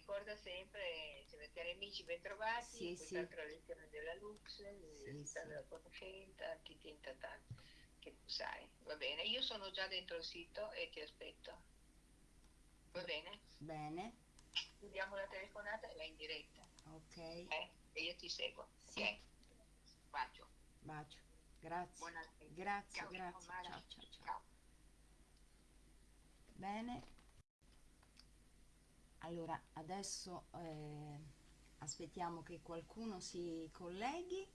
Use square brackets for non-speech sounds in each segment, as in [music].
ricorda sempre, cioè, cari amici, bentrovati, Sì, in sì. quest'altra lezione della Lux, Sì, sì. della Conoscenza, ti tenta tanto, che tu sai. Va bene, io sono già dentro il sito e ti aspetto. Va bene? Bene, Chiudiamo la telefonata e vai in diretta, ok. eh? E io ti seguo, Sì. ok? Bacio. Bacio. Grazie. Buonanotte. Grazie, Ciao, grazie. Ciao, ciao, ciao. Ciao. Bene. Allora, adesso eh, aspettiamo che qualcuno si colleghi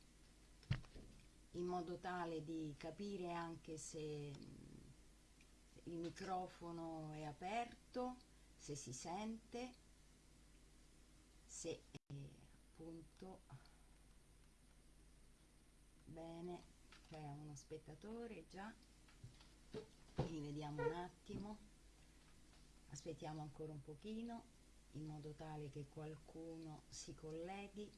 in modo tale di capire anche se il microfono è aperto, se si sente, se eh, appunto bene, c'è uno spettatore già, quindi vediamo un attimo, aspettiamo ancora un pochino in modo tale che qualcuno si colleghi.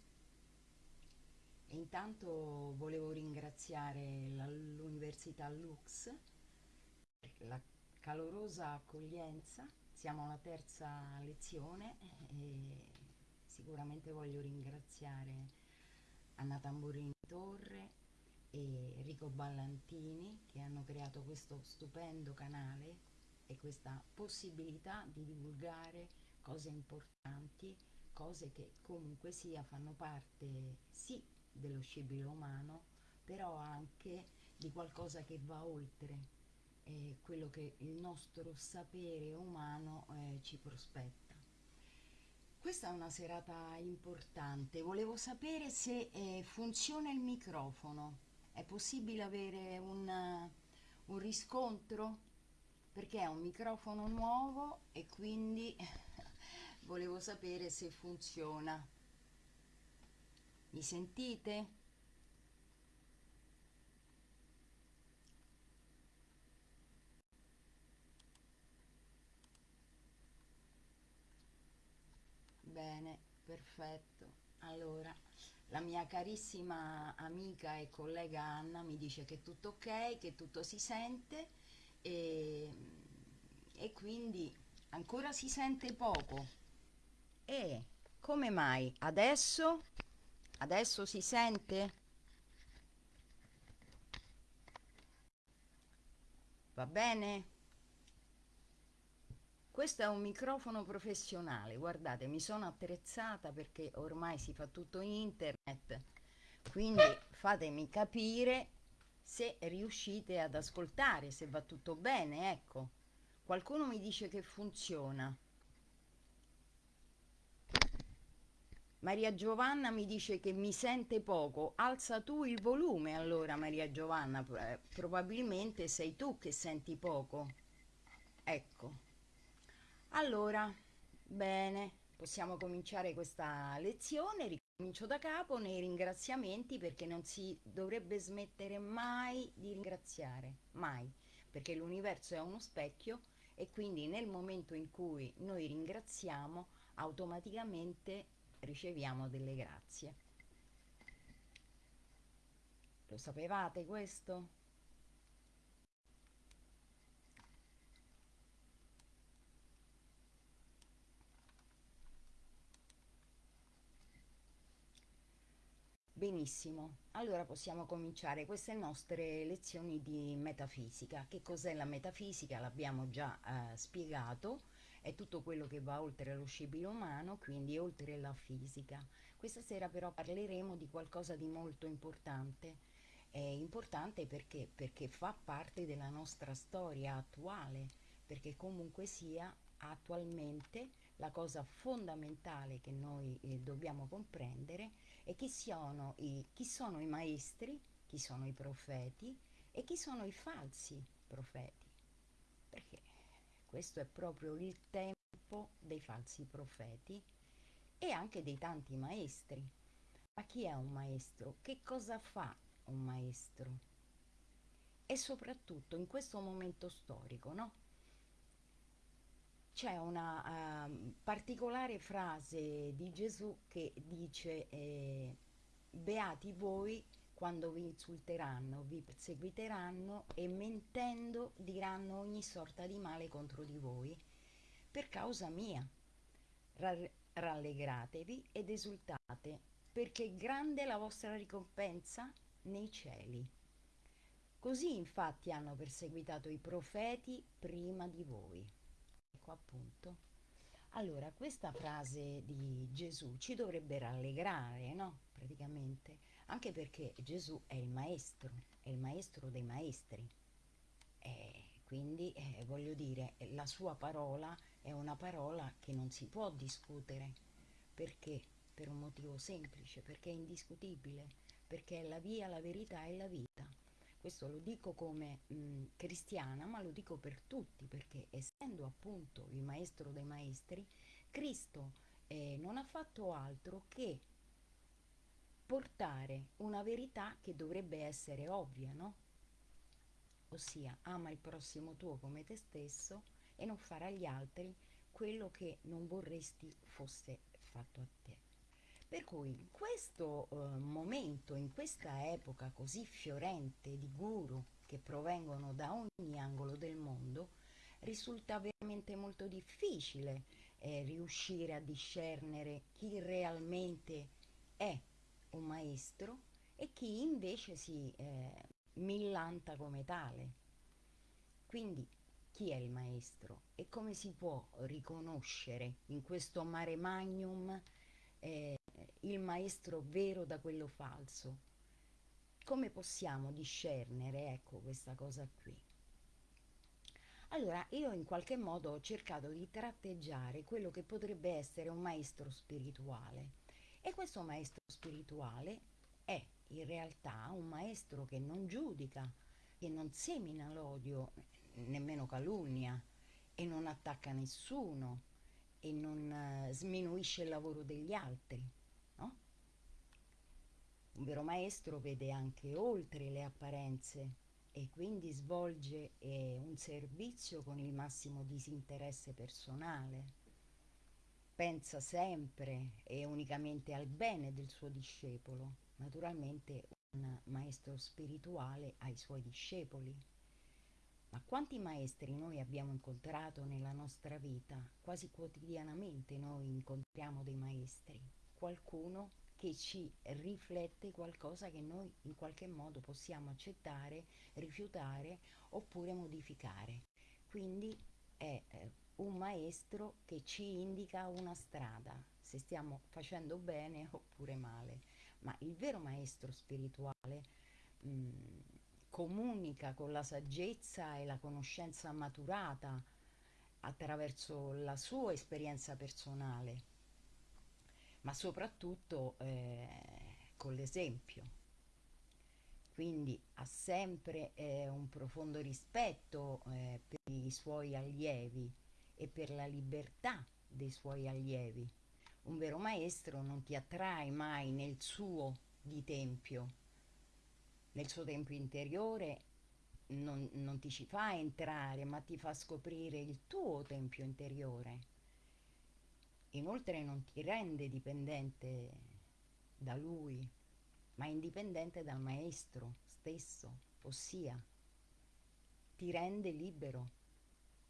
E intanto volevo ringraziare l'Università Lux per la calorosa accoglienza. Siamo alla terza lezione e sicuramente voglio ringraziare Anna Tamburini Torre e Enrico Ballantini che hanno creato questo stupendo canale e questa possibilità di divulgare cose importanti, cose che comunque sia fanno parte sì dello scibile umano, però anche di qualcosa che va oltre eh, quello che il nostro sapere umano eh, ci prospetta. Questa è una serata importante, volevo sapere se eh, funziona il microfono, è possibile avere un, un riscontro? Perché è un microfono nuovo e quindi volevo sapere se funziona. Mi sentite? Bene, perfetto. Allora, la mia carissima amica e collega Anna mi dice che tutto ok, che tutto si sente e, e quindi ancora si sente poco. E come mai? Adesso? Adesso si sente? Va bene? Questo è un microfono professionale, guardate, mi sono attrezzata perché ormai si fa tutto in internet, quindi fatemi capire se riuscite ad ascoltare, se va tutto bene, ecco. Qualcuno mi dice che funziona. Maria Giovanna mi dice che mi sente poco. Alza tu il volume allora, Maria Giovanna, eh, probabilmente sei tu che senti poco. Ecco. Allora, bene, possiamo cominciare questa lezione. Ricomincio da capo nei ringraziamenti perché non si dovrebbe smettere mai di ringraziare, mai, perché l'universo è uno specchio e quindi nel momento in cui noi ringraziamo automaticamente riceviamo delle grazie. Lo sapevate questo? Benissimo, allora possiamo cominciare queste nostre lezioni di metafisica. Che cos'è la metafisica? L'abbiamo già eh, spiegato, è tutto quello che va oltre lo scibile umano, quindi oltre la fisica. Questa sera però parleremo di qualcosa di molto importante. È importante perché? Perché fa parte della nostra storia attuale, perché comunque sia attualmente la cosa fondamentale che noi eh, dobbiamo comprendere è chi sono, i, chi sono i maestri, chi sono i profeti e chi sono i falsi profeti. Perché questo è proprio il tempo dei falsi profeti e anche dei tanti maestri. Ma chi è un maestro? Che cosa fa un maestro? E soprattutto in questo momento storico, no? C'è una uh, particolare frase di Gesù che dice eh, beati voi quando vi insulteranno, vi perseguiteranno e mentendo diranno ogni sorta di male contro di voi per causa mia. rallegratevi ed esultate, perché grande è la vostra ricompensa nei cieli. Così infatti hanno perseguitato i profeti prima di voi. Ecco appunto. Allora, questa frase di Gesù ci dovrebbe rallegrare, no? Praticamente, anche perché Gesù è il maestro, è il maestro dei maestri. E quindi, eh, voglio dire, la sua parola è una parola che non si può discutere. Perché? Per un motivo semplice, perché è indiscutibile, perché è la via, la verità e la vita. Questo lo dico come mh, cristiana, ma lo dico per tutti, perché essendo appunto il maestro dei maestri, Cristo eh, non ha fatto altro che portare una verità che dovrebbe essere ovvia, no? Ossia, ama il prossimo tuo come te stesso e non fare agli altri quello che non vorresti fosse fatto a te. Per cui in questo eh, momento, in questa epoca così fiorente di guru che provengono da ogni angolo del mondo, risulta veramente molto difficile eh, riuscire a discernere chi realmente è un maestro e chi invece si eh, millanta come tale. Quindi chi è il maestro e come si può riconoscere in questo mare magnum eh, il maestro vero da quello falso. Come possiamo discernere, ecco, questa cosa qui? Allora, io in qualche modo ho cercato di tratteggiare quello che potrebbe essere un maestro spirituale. E questo maestro spirituale è in realtà un maestro che non giudica, che non semina l'odio, nemmeno calunnia, e non attacca nessuno, e non uh, sminuisce il lavoro degli altri. Un vero maestro vede anche oltre le apparenze e quindi svolge eh, un servizio con il massimo disinteresse personale. Pensa sempre e unicamente al bene del suo discepolo, naturalmente un maestro spirituale ai suoi discepoli. Ma quanti maestri noi abbiamo incontrato nella nostra vita? Quasi quotidianamente noi incontriamo dei maestri. Qualcuno che ci riflette qualcosa che noi in qualche modo possiamo accettare, rifiutare oppure modificare. Quindi è eh, un maestro che ci indica una strada, se stiamo facendo bene [laughs] oppure male. Ma il vero maestro spirituale mh, mm, comunica con la saggezza e la conoscenza maturata attraverso la sua esperienza personale ma soprattutto eh, con l'esempio. Quindi ha sempre eh, un profondo rispetto eh, per i suoi allievi e per la libertà dei suoi allievi. Un vero maestro non ti attrae mai nel suo di tempio, nel suo tempio interiore non, non ti ci fa entrare, ma ti fa scoprire il tuo tempio interiore Inoltre non ti rende dipendente da lui, ma indipendente dal maestro stesso, ossia ti rende libero.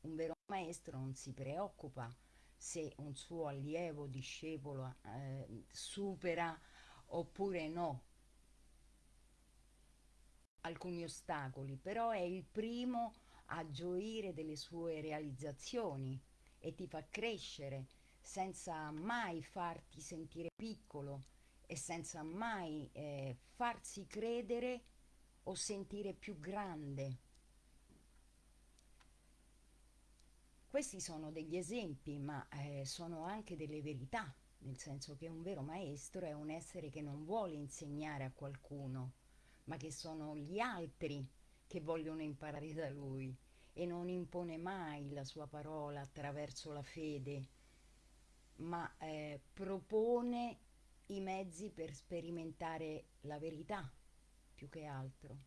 Un vero maestro non si preoccupa se un suo allievo, discepolo eh, supera oppure no alcuni ostacoli, però è il primo a gioire delle sue realizzazioni e ti fa crescere senza mai farti sentire piccolo e senza mai eh, farsi credere o sentire più grande. Questi sono degli esempi, ma eh, sono anche delle verità, nel senso che un vero maestro è un essere che non vuole insegnare a qualcuno, ma che sono gli altri che vogliono imparare da lui e non impone mai la sua parola attraverso la fede ma eh, propone i mezzi per sperimentare la verità più che altro.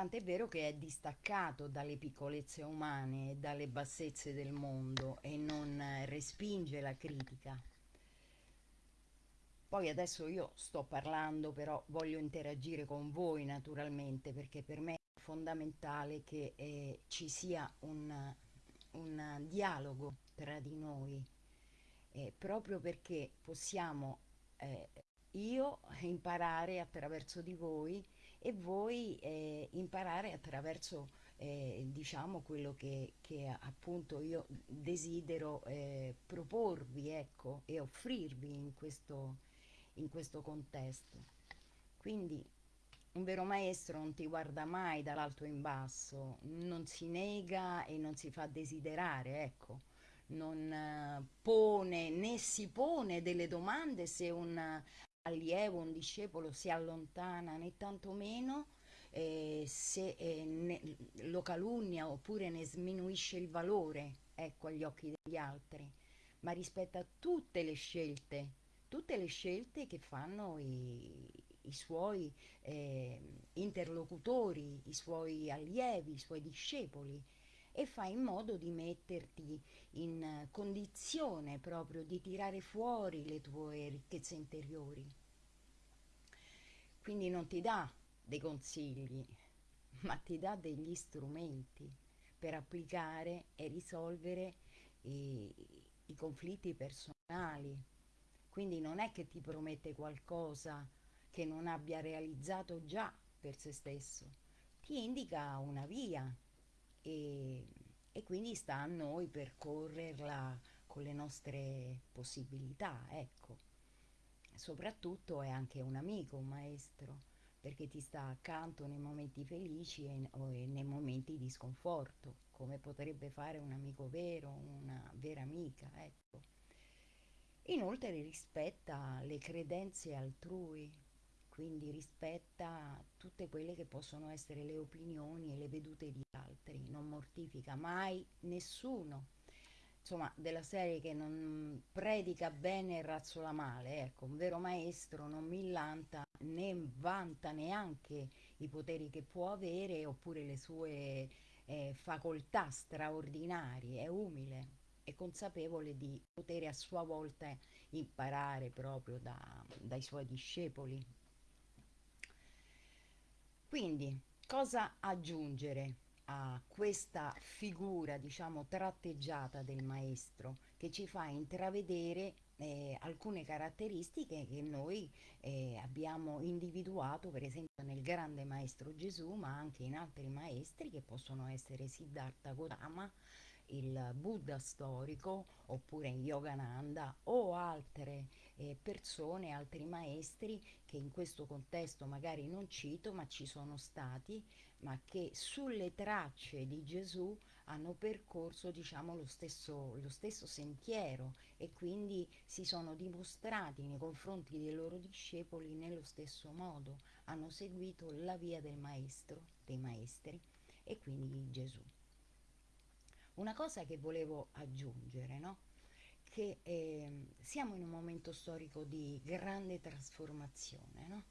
Tant'è vero che è distaccato dalle piccolezze umane e dalle bassezze del mondo e non respinge la critica. Poi adesso io sto parlando, però voglio interagire con voi naturalmente perché per me è fondamentale che eh, ci sia un, un un dialogo tra di noi, eh, proprio perché possiamo eh, io imparare attraverso di voi e voi eh, imparare attraverso eh, diciamo quello che, che, appunto io desidero eh, proporvi ecco, e offrirvi in questo, in questo contesto. Quindi un vero maestro non ti guarda mai dall'alto in basso, non si nega e non si fa desiderare, ecco, non uh, pone né si pone delle domande se un allievo, un discepolo si allontana né tantomeno eh, se eh, ne, lo calunnia oppure ne sminuisce il valore ecco, agli occhi degli altri, ma rispetta tutte le scelte, tutte le scelte che fanno i, i suoi eh, interlocutori, i suoi allievi, i suoi discepoli e fa in modo di metterti in condizione proprio di tirare fuori le tue ricchezze interiori. Quindi non ti dà dei consigli, [laughs] ma ti dà degli strumenti per applicare e risolvere i, i conflitti personali. Quindi non è che ti promette qualcosa che non abbia realizzato già per se stesso, ti indica una via e, e quindi sta a noi percorrerla con le nostre possibilità, ecco. Soprattutto è anche un amico, un maestro perché ti sta accanto nei momenti felici e, o nei momenti di sconforto, come potrebbe fare un amico vero, una vera amica, ecco. Inoltre rispetta le credenze altrui, quindi rispetta tutte quelle che possono essere le opinioni e le vedute di altri, non mortifica mai nessuno insomma della serie che non predica bene e razzola male ecco un vero maestro non millanta né vanta neanche i poteri che può avere oppure le sue eh, facoltà straordinarie. È umile è consapevole di poter a sua volta imparare proprio da, dai suoi discepoli. Quindi cosa aggiungere a questa figura, diciamo, tratteggiata del maestro che ci fa intravedere eh, alcune caratteristiche che noi eh, abbiamo individuato per esempio nel grande maestro Gesù ma anche in altri maestri che possono essere Siddhartha Gautama il Buddha storico oppure Yogananda o altre eh, persone, altri maestri che in questo contesto magari non cito ma ci sono stati ma che sulle tracce di Gesù hanno percorso diciamo lo stesso, lo stesso sentiero e quindi si sono dimostrati nei confronti dei loro discepoli nello stesso modo, hanno seguito la via del maestro, dei maestri e quindi di Gesù. Una cosa che volevo aggiungere, no? che eh, siamo in un momento storico di grande trasformazione, no?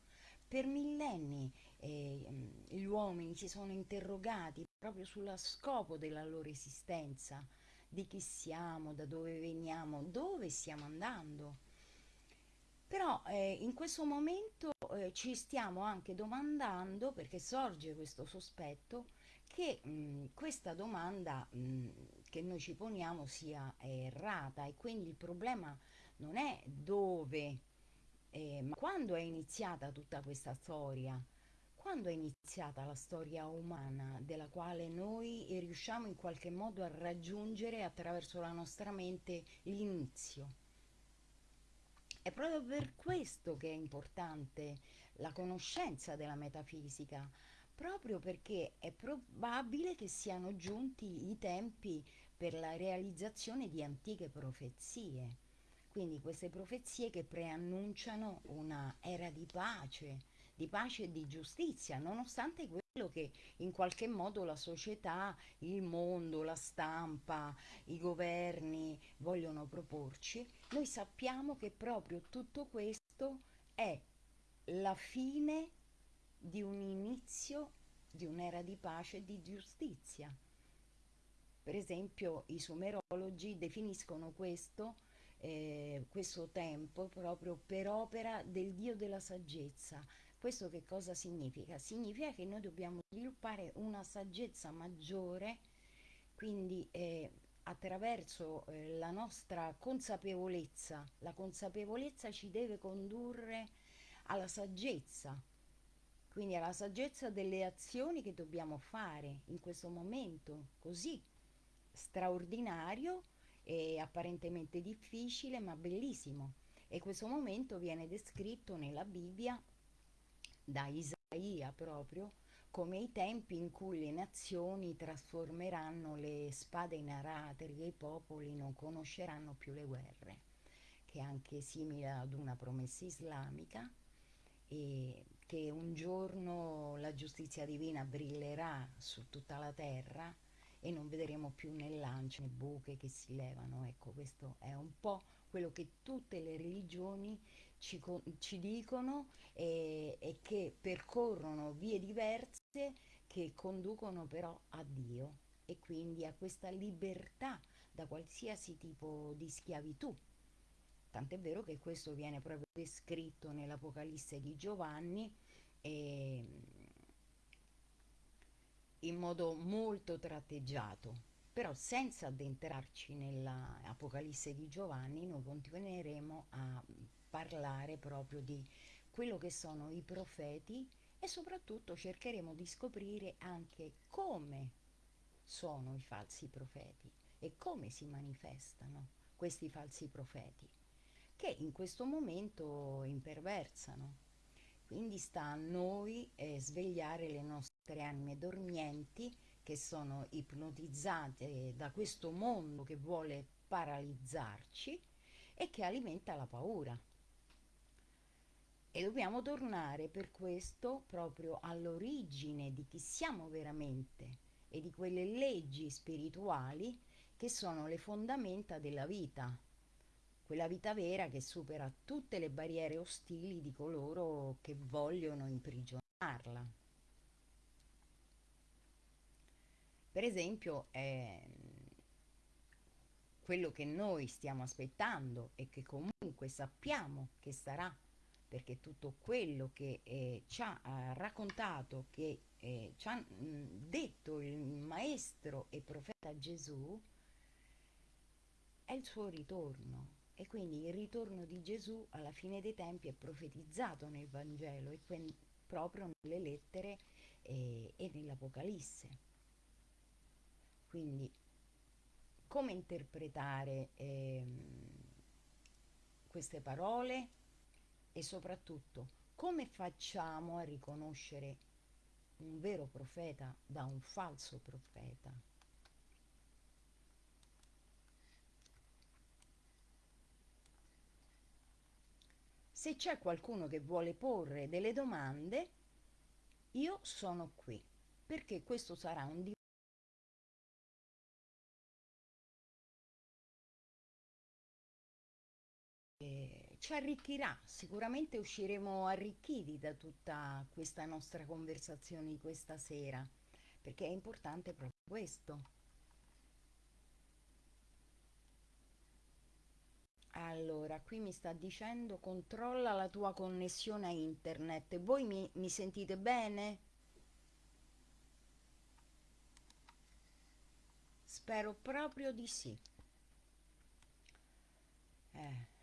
Per millenni eh, gli uomini si sono interrogati proprio sullo scopo della loro esistenza, di chi siamo, da dove veniamo, dove stiamo andando. Però eh, in questo momento eh, ci stiamo anche domandando, perché sorge questo sospetto, che mh, questa domanda mh, che noi ci poniamo sia errata e quindi il problema non è dove eh, ma quando è iniziata tutta questa storia? Quando è iniziata la storia umana della quale noi riusciamo in qualche modo a raggiungere attraverso la nostra mente l'inizio? È proprio per questo che è importante la conoscenza della metafisica, proprio perché è probabile che siano giunti i tempi per la realizzazione di antiche profezie. Quindi queste profezie che preannunciano una era di pace, di pace e di giustizia, nonostante quello che in qualche modo la società, il mondo, la stampa, i governi vogliono proporci, noi sappiamo che proprio tutto questo è la fine di un inizio di un'era di pace e di giustizia. Per esempio i sumerologi definiscono questo eh, questo tempo proprio per opera del Dio della saggezza. Questo che cosa significa? Significa che noi dobbiamo sviluppare una saggezza maggiore, quindi eh, attraverso eh, la nostra consapevolezza. La consapevolezza ci deve condurre alla saggezza, quindi alla saggezza delle azioni che dobbiamo fare in questo momento così straordinario e apparentemente difficile ma bellissimo. E questo momento viene descritto nella Bibbia da Isaia proprio come i tempi in cui le nazioni trasformeranno le spade in aratri e i popoli non conosceranno più le guerre, che è anche simile ad una promessa islamica e che un giorno la giustizia divina brillerà su tutta la terra e non vedremo più né lance né buche che si levano. Ecco, questo è un po' quello che tutte le religioni ci, ci dicono e, e che percorrono vie diverse che conducono però a Dio e quindi a questa libertà da qualsiasi tipo di schiavitù. Tant'è vero che questo viene proprio descritto nell'Apocalisse di Giovanni e, in modo molto tratteggiato. Però senza addentrarci nell'Apocalisse di Giovanni noi continueremo a parlare proprio di quello che sono i profeti e soprattutto cercheremo di scoprire anche come sono i falsi profeti e come si manifestano questi falsi profeti che in questo momento imperversano. Quindi sta a noi eh, svegliare le nostre anime dormienti che sono ipnotizzate da questo mondo che vuole paralizzarci e che alimenta la paura. E dobbiamo tornare per questo proprio all'origine di chi siamo veramente e di quelle leggi spirituali che sono le fondamenta della vita, quella vita vera che supera tutte le barriere ostili di coloro che vogliono imprigionarla. Per esempio, eh, quello che noi stiamo aspettando e che comunque sappiamo che sarà perché tutto quello che eh, ci ha raccontato, che eh, ci ha mh, detto il maestro e profeta Gesù, è il suo ritorno. E quindi il ritorno di Gesù alla fine dei tempi è profetizzato nel Vangelo e proprio nelle lettere eh, e nell'Apocalisse. Quindi come interpretare ehm, queste parole? e soprattutto come facciamo a riconoscere un vero profeta da un falso profeta? Se c'è qualcuno che vuole porre delle domande, io sono qui, perché questo sarà un ci arricchirà, sicuramente usciremo arricchiti da tutta questa nostra conversazione di questa sera, perché è importante proprio questo. Allora, qui mi sta dicendo controlla la tua connessione a internet. Voi mi, mi sentite bene? Spero proprio di sì. Eh.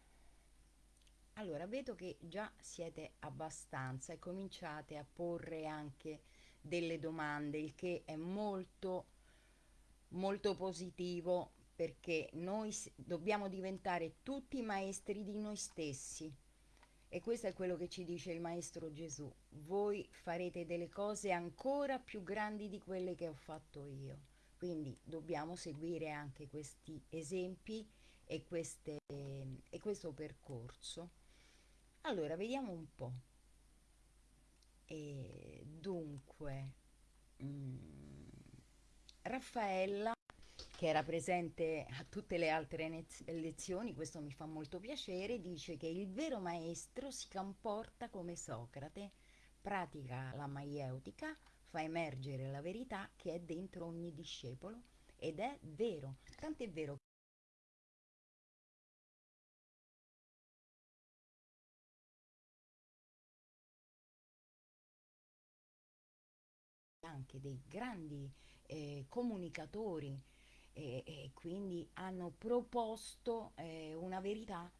Allora, vedo che già siete abbastanza e cominciate a porre anche delle domande, il che è molto, molto positivo perché noi dobbiamo diventare tutti maestri di noi stessi. E questo è quello che ci dice il Maestro Gesù. Voi farete delle cose ancora più grandi di quelle che ho fatto io. Quindi dobbiamo seguire anche questi esempi e, queste, e questo percorso. Allora, vediamo un po'. E dunque, mm, Raffaella, che era presente a tutte le altre lezioni, questo mi fa molto piacere, dice che il vero maestro si comporta come Socrate, pratica la maieutica, fa emergere la verità che è dentro ogni discepolo ed è vero, tant'è vero anche dei grandi eh, comunicatori e, e quindi hanno proposto eh, una verità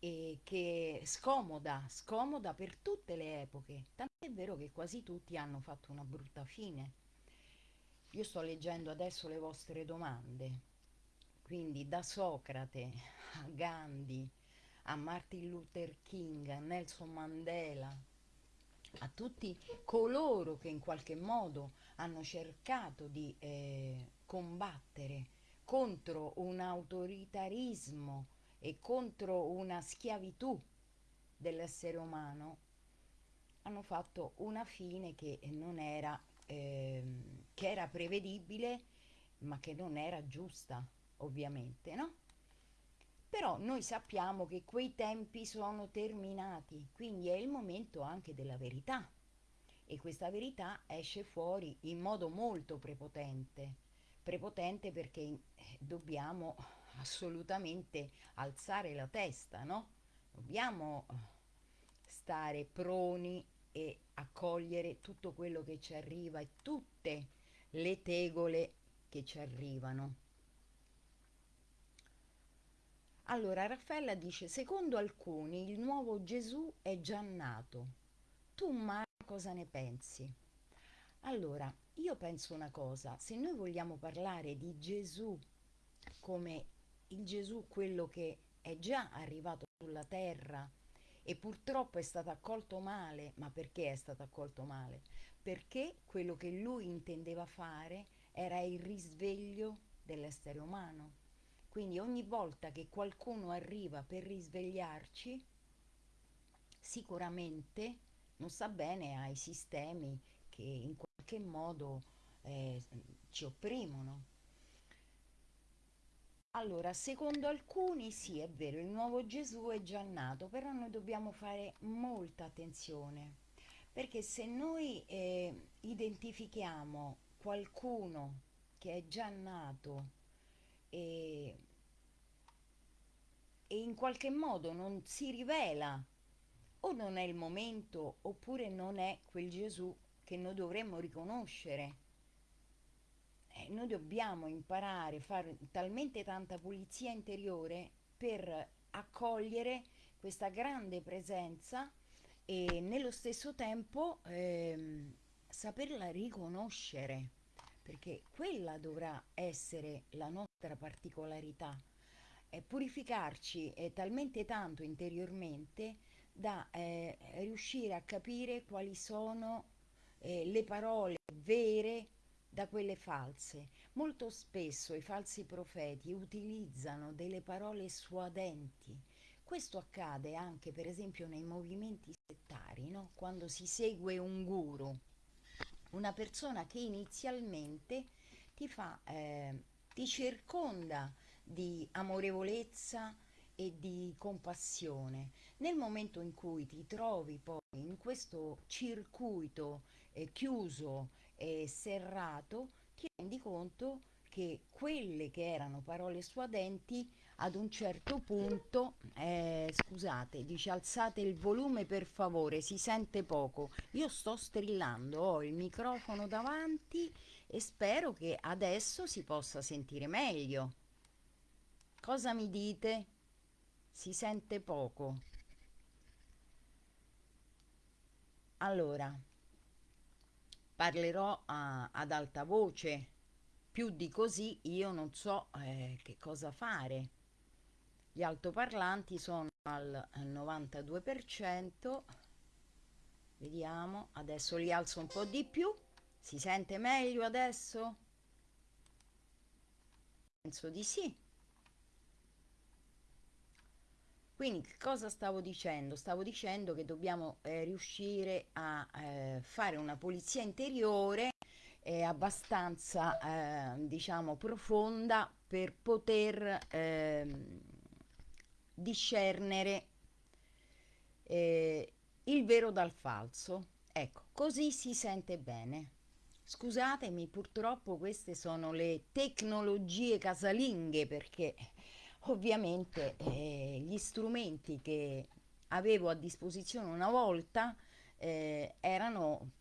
eh, che scomoda, scomoda per tutte le epoche, tant'è vero che quasi tutti hanno fatto una brutta fine. Io sto leggendo adesso le vostre domande, quindi da Socrate a Gandhi, a Martin Luther King, a Nelson Mandela, a tutti coloro che in qualche modo hanno cercato di eh, combattere contro un autoritarismo e contro una schiavitù dell'essere umano, hanno fatto una fine che non era, eh, che era prevedibile, ma che non era giusta, ovviamente, no? Però noi sappiamo che quei tempi sono terminati, quindi è il momento anche della verità. E questa verità esce fuori in modo molto prepotente. Prepotente perché eh, dobbiamo [laughs] assolutamente alzare la testa, no? Dobbiamo eh, stare proni e accogliere tutto quello che ci arriva e tutte le tegole che ci arrivano. Allora Raffaella dice, secondo alcuni il nuovo Gesù è già nato. Tu Mara cosa ne pensi? Allora, io penso una cosa, se noi vogliamo parlare di Gesù come il Gesù quello che è già arrivato sulla terra e purtroppo è stato accolto male, ma perché è stato accolto male? Perché quello che lui intendeva fare era il risveglio dell'essere umano quindi ogni volta che qualcuno arriva per risvegliarci, sicuramente non sta bene ai sistemi che in qualche modo eh, ci opprimono. Allora, secondo alcuni sì, è vero, il nuovo Gesù è già nato, però noi dobbiamo fare molta attenzione, perché se noi eh, identifichiamo qualcuno che è già nato e, e in qualche modo non si rivela o non è il momento oppure non è quel Gesù che noi dovremmo riconoscere. Eh, noi dobbiamo imparare a fare talmente tanta pulizia interiore per accogliere questa grande presenza e nello stesso tempo ehm, saperla riconoscere perché quella dovrà essere la nostra particolarità, è purificarci è talmente tanto interiormente da eh, riuscire a capire quali sono eh, le parole vere da quelle false. Molto spesso i falsi profeti utilizzano delle parole suadenti. Questo accade anche per esempio nei movimenti settari, no? quando si segue un guru una persona che inizialmente ti fa, eh, ti circonda di amorevolezza e di compassione. Nel momento in cui ti trovi poi in questo circuito eh, chiuso e serrato, ti rendi conto che quelle che erano parole suadenti ad un certo punto, eh, scusate, dice alzate il volume per favore, si sente poco. Io sto strillando, ho il microfono davanti e spero che adesso si possa sentire meglio. Cosa mi dite? Si sente poco. Allora, parlerò a, ad alta voce. Più di così io non so eh, che cosa fare gli altoparlanti sono al 92% vediamo adesso li alzo un po' di più si sente meglio adesso penso di sì quindi cosa stavo dicendo stavo dicendo che dobbiamo eh, riuscire a eh, fare una pulizia interiore eh, abbastanza diciamo profonda per poter ehm, discernere eh, il vero dal falso. Ecco, così si sente bene. Scusatemi, purtroppo queste sono le tecnologie casalinghe perché ovviamente eh, gli strumenti che avevo a disposizione una volta eh, erano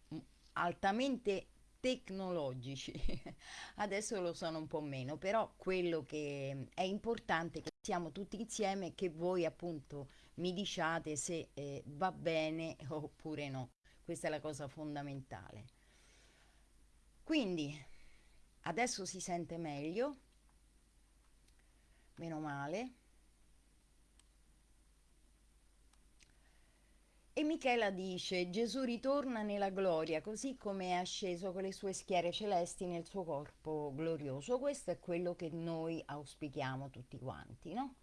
altamente tecnologici. [laughs] Adesso lo sono un po' meno, però quello che è importante è che siamo tutti insieme e che voi appunto mi diciate se eh, va bene oppure no. Questa è la cosa fondamentale. Quindi adesso si sente meglio, meno male. E Michela dice, Gesù ritorna nella gloria, così come è asceso con le sue schiere celesti nel suo corpo glorioso. Questo è quello che noi auspichiamo tutti quanti, no?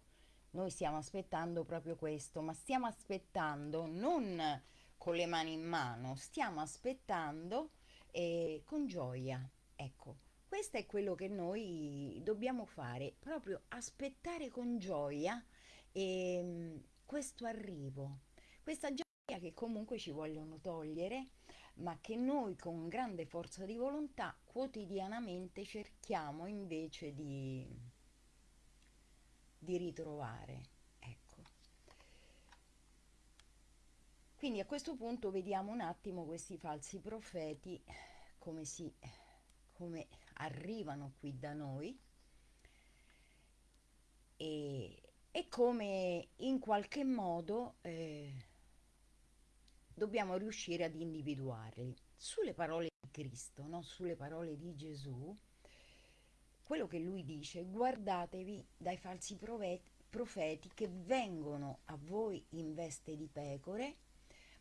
Noi stiamo aspettando proprio questo, ma stiamo aspettando non con le mani in mano, stiamo aspettando eh, con gioia. Ecco, questo è quello che noi dobbiamo fare, proprio aspettare con gioia eh, questo arrivo, questa gioia che comunque ci vogliono togliere, ma che noi con grande forza di volontà quotidianamente cerchiamo invece di, di ritrovare. Ecco. Quindi a questo punto vediamo un attimo questi falsi profeti come, si, come arrivano qui da noi e, e come in qualche modo eh, dobbiamo riuscire ad individuarli. Sulle parole di Cristo, no? sulle parole di Gesù, quello che lui dice, guardatevi dai falsi profeti che vengono a voi in veste di pecore,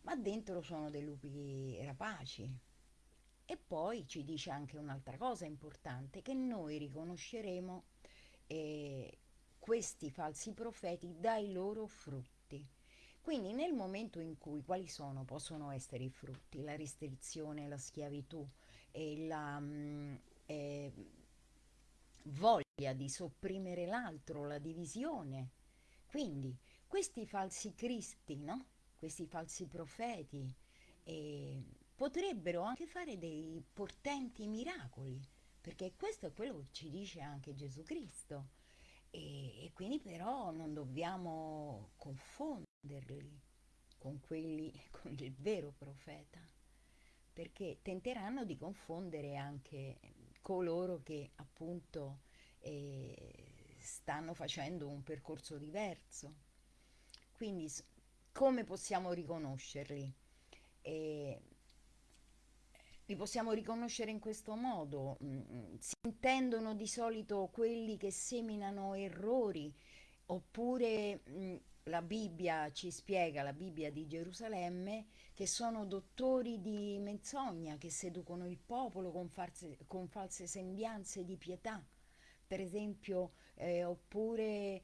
ma dentro sono dei lupi rapaci. E poi ci dice anche un'altra cosa importante, che noi riconosceremo eh, questi falsi profeti dai loro frutti. Quindi nel momento in cui quali sono? Possono essere i frutti, la restrizione, la schiavitù e la mh, mm, eh, voglia di sopprimere l'altro, la divisione. Quindi questi falsi cristi, no? Questi falsi profeti, eh, potrebbero anche fare dei portenti miracoli, perché questo è quello che ci dice anche Gesù Cristo. E, e quindi però non dobbiamo confonderli con quelli, [laughs] con il vero profeta, perché tenteranno di confondere anche coloro che appunto eh, stanno facendo un percorso diverso. Quindi come possiamo riconoscerli? Eh, li possiamo riconoscere in questo modo. Mm, si intendono di solito quelli che seminano errori oppure mm, la Bibbia ci spiega, la Bibbia di Gerusalemme, che sono dottori di menzogna, che seducono il popolo con, false, con false sembianze di pietà, per esempio, eh, oppure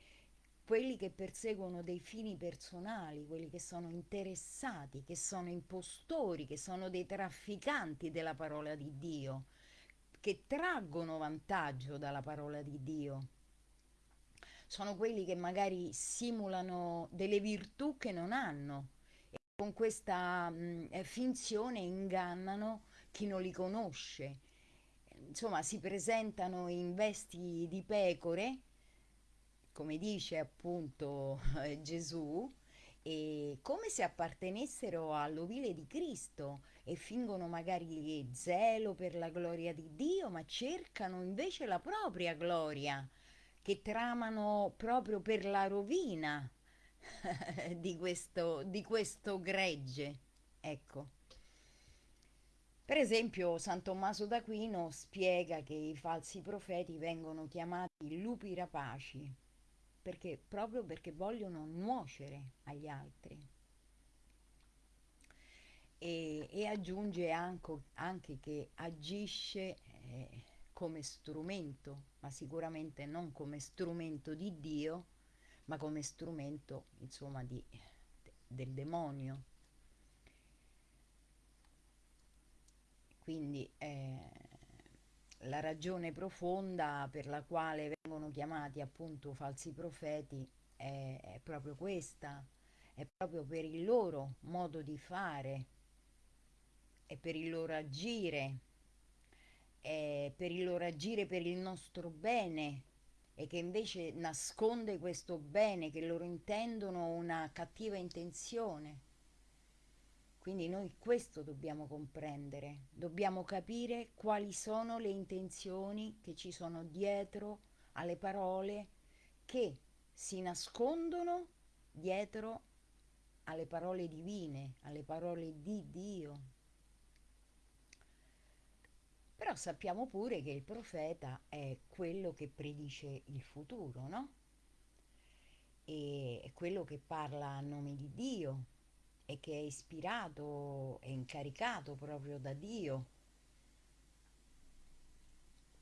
quelli che perseguono dei fini personali, quelli che sono interessati, che sono impostori, che sono dei trafficanti della parola di Dio, che traggono vantaggio dalla parola di Dio sono quelli che magari simulano delle virtù che non hanno e con questa mh, eh, finzione ingannano chi non li conosce. Insomma, si presentano in vesti di pecore, come dice appunto eh, Gesù, e come se appartenessero all'ovile di Cristo e fingono magari zelo per la gloria di Dio, ma cercano invece la propria gloria che tramano proprio per la rovina [laughs] di questo, di questo gregge. Ecco. Per esempio, San Tommaso d'Aquino spiega che i falsi profeti vengono chiamati lupi rapaci, perché, proprio perché vogliono nuocere agli altri. E, e aggiunge anche, anche, che agisce eh, come strumento, ma sicuramente non come strumento di Dio, ma come strumento, insomma, di, del demonio. Quindi eh, la ragione profonda per la quale vengono chiamati appunto falsi profeti è, è proprio questa, è proprio per il loro modo di fare e per il loro agire eh, per il loro agire per il nostro bene e che invece nasconde questo bene, che loro intendono una cattiva intenzione. Quindi noi questo dobbiamo comprendere, dobbiamo capire quali sono le intenzioni che ci sono dietro alle parole che si nascondono dietro alle parole divine, alle parole di Dio. Però sappiamo pure che il profeta è quello che predice il futuro, no? E è quello che parla a nome di Dio e che è ispirato e incaricato proprio da Dio.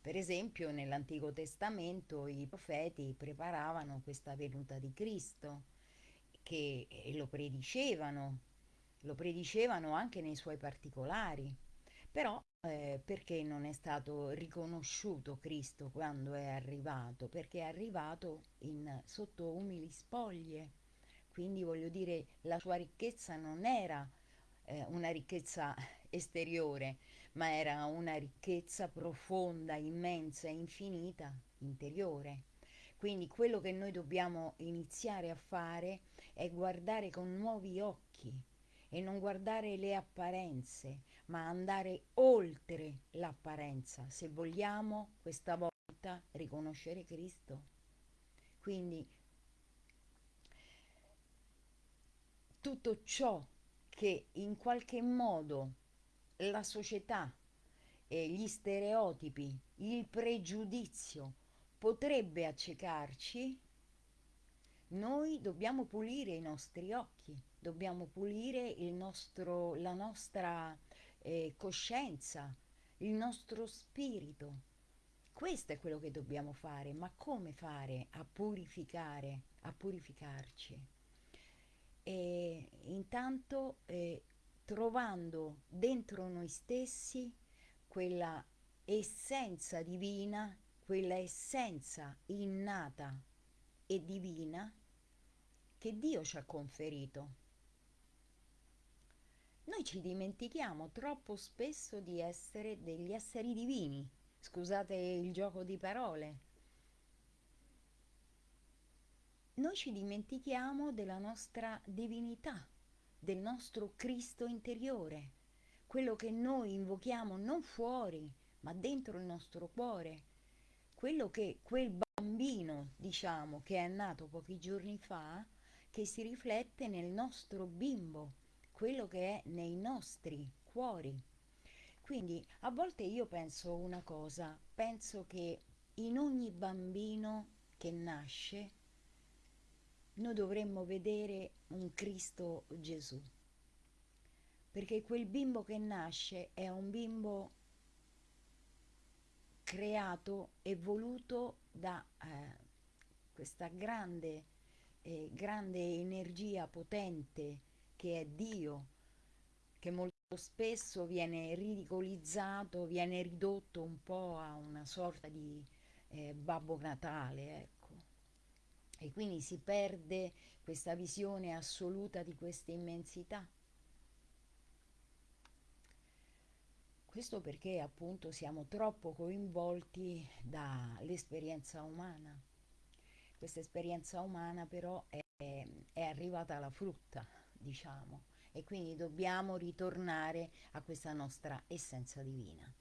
Per esempio nell'Antico Testamento i profeti preparavano questa venuta di Cristo che lo predicevano, lo predicevano anche nei suoi particolari, però eh, perché non è stato riconosciuto Cristo quando è arrivato? Perché è arrivato in, sotto umili spoglie quindi voglio dire, la sua ricchezza non era eh, una ricchezza [laughs] esteriore, ma era una ricchezza profonda, immensa, infinita, interiore. Quindi quello che noi dobbiamo iniziare a fare è guardare con nuovi occhi e non guardare le apparenze, ma andare oltre l'apparenza, se vogliamo questa volta riconoscere Cristo. Quindi tutto ciò che in qualche modo la società, e gli stereotipi, il pregiudizio potrebbe accecarci, noi dobbiamo pulire i nostri occhi, dobbiamo pulire nostro, la nostra eh, coscienza, il nostro spirito. Questo è quello che dobbiamo fare, ma come fare a purificare, a purificarci? E intanto eh, trovando dentro noi stessi quella essenza divina, quella essenza innata e divina che Dio ci ha conferito. Noi ci dimentichiamo troppo spesso di essere degli esseri divini, scusate il gioco di parole, noi ci dimentichiamo della nostra divinità, del nostro Cristo interiore, quello che noi invochiamo non fuori, ma dentro il nostro cuore, quello che quel bambino, diciamo, che è nato pochi giorni fa, che si riflette nel nostro bimbo, quello che è nei nostri cuori. Quindi a volte io penso una cosa, penso che in ogni bambino che nasce noi dovremmo vedere un Cristo Gesù, perché quel bimbo che nasce è un bimbo creato e voluto da eh, questa grande, eh, grande energia potente che è Dio, che molto spesso viene ridicolizzato, viene ridotto un po' a una sorta di eh, Babbo Natale, ecco e quindi si perde questa visione assoluta di questa immensità. Questo perché appunto siamo troppo coinvolti dall'esperienza umana. Questa esperienza umana però è, è arrivata alla frutta, diciamo, e quindi dobbiamo ritornare a questa nostra essenza divina.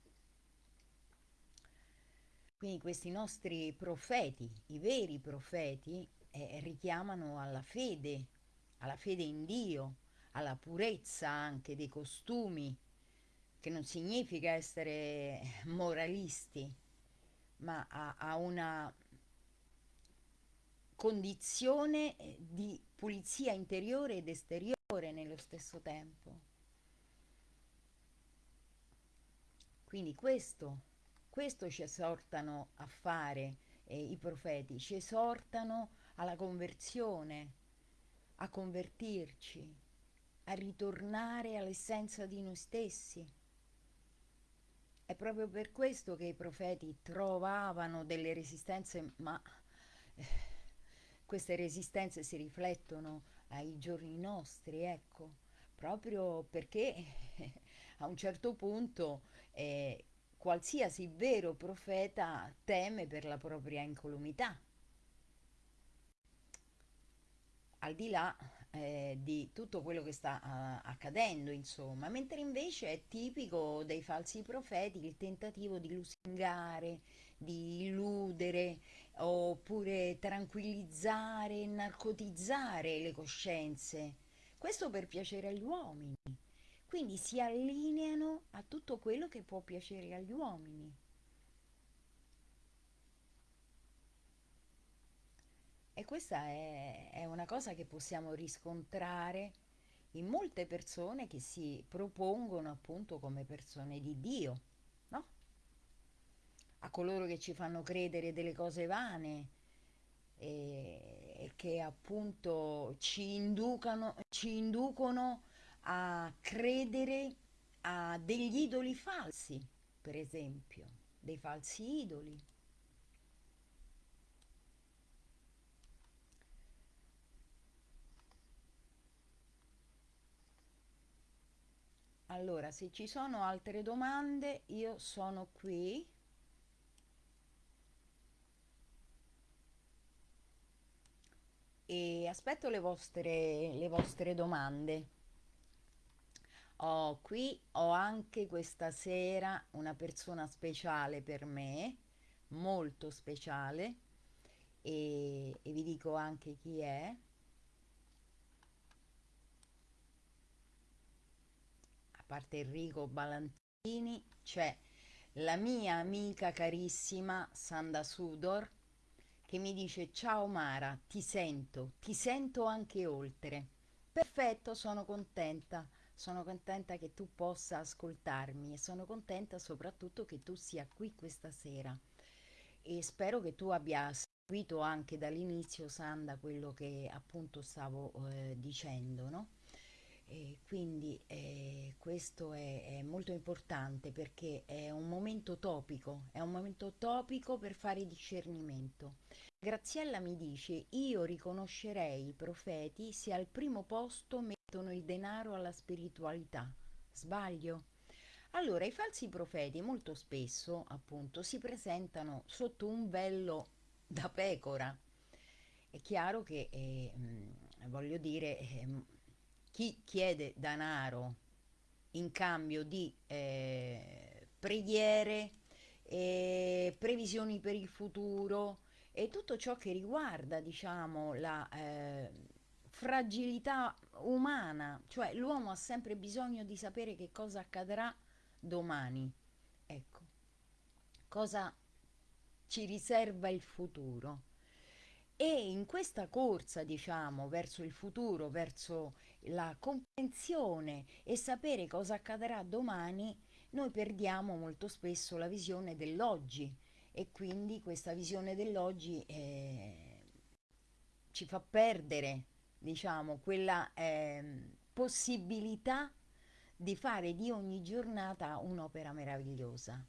Quindi questi nostri profeti, i veri profeti, eh, richiamano alla fede, alla fede in Dio, alla purezza anche dei costumi, che non significa essere moralisti, ma a, a una condizione di pulizia interiore ed esteriore nello stesso tempo. Quindi questo questo ci esortano a fare eh, i profeti, ci esortano alla conversione, a convertirci, a ritornare all'essenza di noi stessi. È proprio per questo che i profeti trovavano delle resistenze, ma eh, queste resistenze si riflettono ai giorni nostri, ecco, proprio perché eh, [laughs] a un certo punto eh, qualsiasi vero profeta teme per la propria incolumità. al di là eh, di tutto quello che sta uh, accadendo, insomma, mentre invece è tipico dei falsi profeti il tentativo di lusingare, di illudere oppure tranquillizzare, narcotizzare le coscienze. Questo per piacere agli uomini. Quindi si allineano a tutto quello che può piacere agli uomini. E questa è, è una cosa che possiamo riscontrare in molte persone che si propongono appunto come persone di Dio, no? A coloro che ci fanno credere delle cose vane e, che appunto ci inducano, ci inducono a credere a degli idoli falsi, per esempio, dei falsi idoli. Allora, se ci sono altre domande, io sono qui. E aspetto le vostre, le vostre domande. Ho qui, ho anche questa sera una persona speciale per me, molto speciale, e, e vi dico anche chi è. parte Enrico Balantini, c'è la mia amica carissima Sanda Sudor che mi dice ciao Mara, ti sento, ti sento anche oltre. Perfetto, sono contenta, sono contenta che tu possa ascoltarmi e sono contenta soprattutto che tu sia qui questa sera e spero che tu abbia seguito anche dall'inizio Sanda quello che appunto stavo eh, dicendo, no? E quindi eh, questo è, è, molto importante perché è un momento topico, è un momento topico per fare discernimento. Graziella mi dice, io riconoscerei i profeti se al primo posto mettono il denaro alla spiritualità. Sbaglio? Allora, i falsi profeti molto spesso, appunto, si presentano sotto un vello da pecora. È chiaro che, eh, voglio dire, eh, chi chiede denaro in cambio di eh, preghiere, eh, previsioni per il futuro e tutto ciò che riguarda, diciamo, la eh, fragilità umana, cioè l'uomo ha sempre bisogno di sapere che cosa accadrà domani. Ecco, cosa ci riserva il futuro. E in questa corsa, diciamo, verso il futuro, verso la comprensione e sapere cosa accadrà domani, noi perdiamo molto spesso la visione dell'oggi. E quindi questa visione dell'oggi eh, ci fa perdere, diciamo, quella eh, possibilità di fare di ogni giornata un'opera meravigliosa,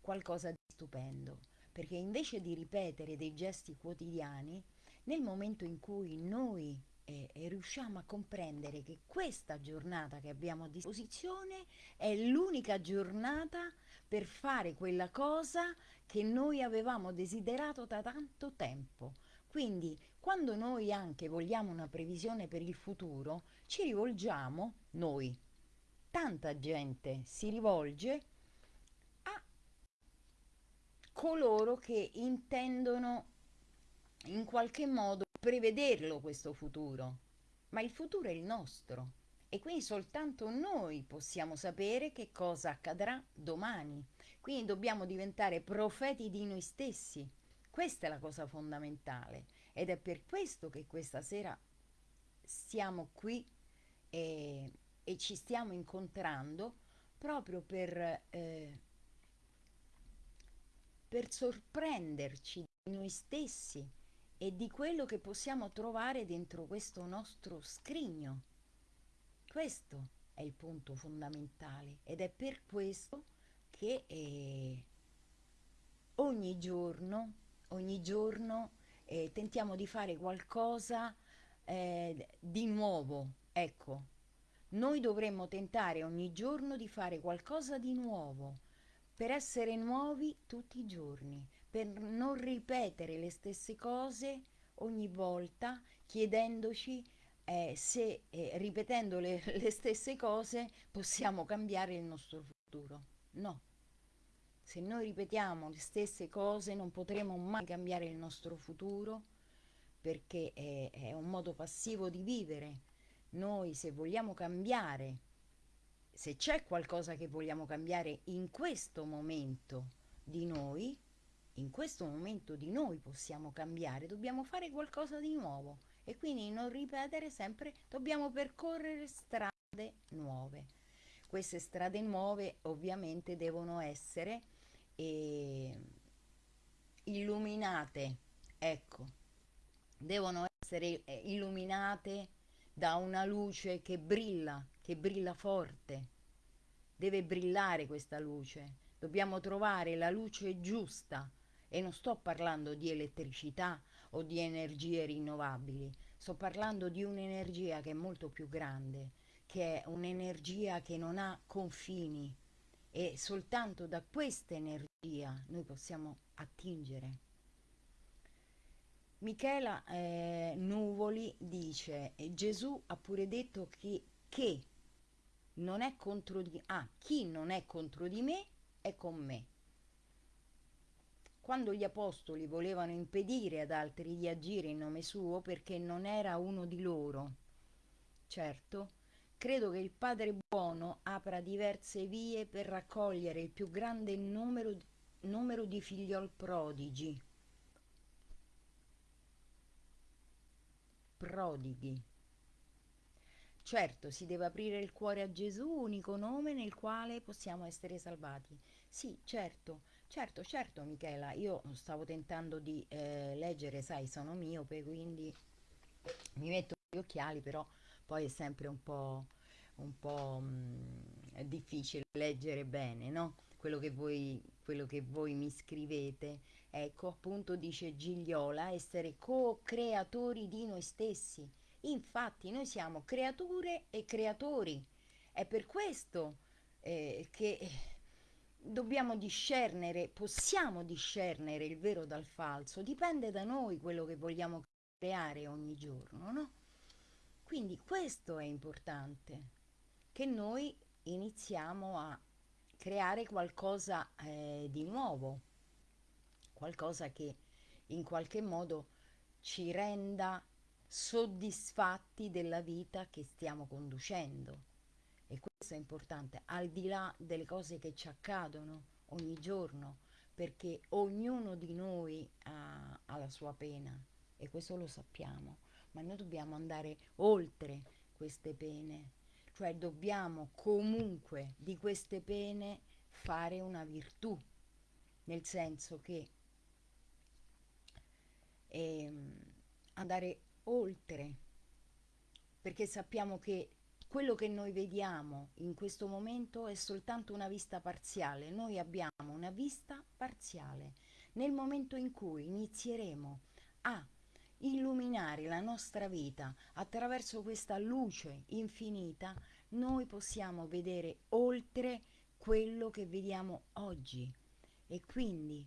qualcosa di stupendo. Perché invece di ripetere dei gesti quotidiani, nel momento in cui noi eh, riusciamo a comprendere che questa giornata che abbiamo a disposizione è l'unica giornata per fare quella cosa che noi avevamo desiderato da tanto tempo. Quindi quando noi anche vogliamo una previsione per il futuro, ci rivolgiamo noi. Tanta gente si rivolge coloro che intendono in qualche modo prevederlo questo futuro, ma il futuro è il nostro e quindi soltanto noi possiamo sapere che cosa accadrà domani. Quindi dobbiamo diventare profeti di noi stessi. Questa è la cosa fondamentale ed è per questo che questa sera siamo qui e, e ci stiamo incontrando proprio per eh, per sorprenderci di noi stessi e di quello che possiamo trovare dentro questo nostro scrigno. Questo è il punto fondamentale ed è per questo che eh, ogni giorno, ogni giorno eh, tentiamo di fare qualcosa eh, di nuovo. Ecco, noi dovremmo tentare ogni giorno di fare qualcosa di nuovo per essere nuovi tutti i giorni, per non ripetere le stesse cose ogni volta chiedendoci eh, se eh, ripetendo le, [laughs] le stesse cose possiamo cambiare il nostro futuro. No. Se noi ripetiamo le stesse cose non potremo mai cambiare il nostro futuro perché è, è un modo passivo di vivere. Noi se vogliamo cambiare, se c'è qualcosa che vogliamo cambiare in questo momento di noi, in questo momento di noi possiamo cambiare, dobbiamo fare qualcosa di nuovo e quindi non ripetere sempre, dobbiamo percorrere strade nuove. Queste strade nuove ovviamente devono essere eh, illuminate, ecco, devono essere eh, illuminate da una luce che brilla, che brilla forte. Deve brillare questa luce. Dobbiamo trovare la luce giusta e non sto parlando di elettricità o di energie rinnovabili, sto parlando di un'energia che è molto più grande, che è un'energia che non ha confini e soltanto da questa energia noi possiamo attingere. Michela eh, Nuvoli dice Gesù ha pure detto che, che non è contro di ah, chi non è contro di me è con me quando gli apostoli volevano impedire ad altri di agire in nome suo perché non era uno di loro. Certo, credo che il Padre buono apra diverse vie per raccogliere il più grande numero, numero di figliol prodigi. Prodighi. Certo, si deve aprire il cuore a Gesù, unico nome nel quale possiamo essere salvati. Sì, certo, Certo, certo Michela, io stavo tentando di eh, leggere, sai, sono miope, quindi mi metto gli occhiali, però poi è sempre un po', un po' mh, mm, difficile leggere bene, no? Quello che, voi, quello che voi mi scrivete. Ecco, appunto dice Gigliola, essere co-creatori di noi stessi. Infatti noi siamo creature e creatori. È per questo eh, che dobbiamo discernere, possiamo discernere il vero dal falso, dipende da noi quello che vogliamo creare ogni giorno, no? Quindi questo è importante, che noi iniziamo a creare qualcosa eh, di nuovo, qualcosa che in qualche modo ci renda soddisfatti della vita che stiamo conducendo e questo è importante, al di là delle cose che ci accadono ogni giorno, perché ognuno di noi ha, ha la sua pena e questo lo sappiamo, ma noi dobbiamo andare oltre queste pene, cioè dobbiamo comunque di queste pene fare una virtù, nel senso che eh, andare oltre, perché sappiamo che quello che noi vediamo in questo momento è soltanto una vista parziale, noi abbiamo una vista parziale. Nel momento in cui inizieremo a illuminare la nostra vita attraverso questa luce infinita, noi possiamo vedere oltre quello che vediamo oggi e quindi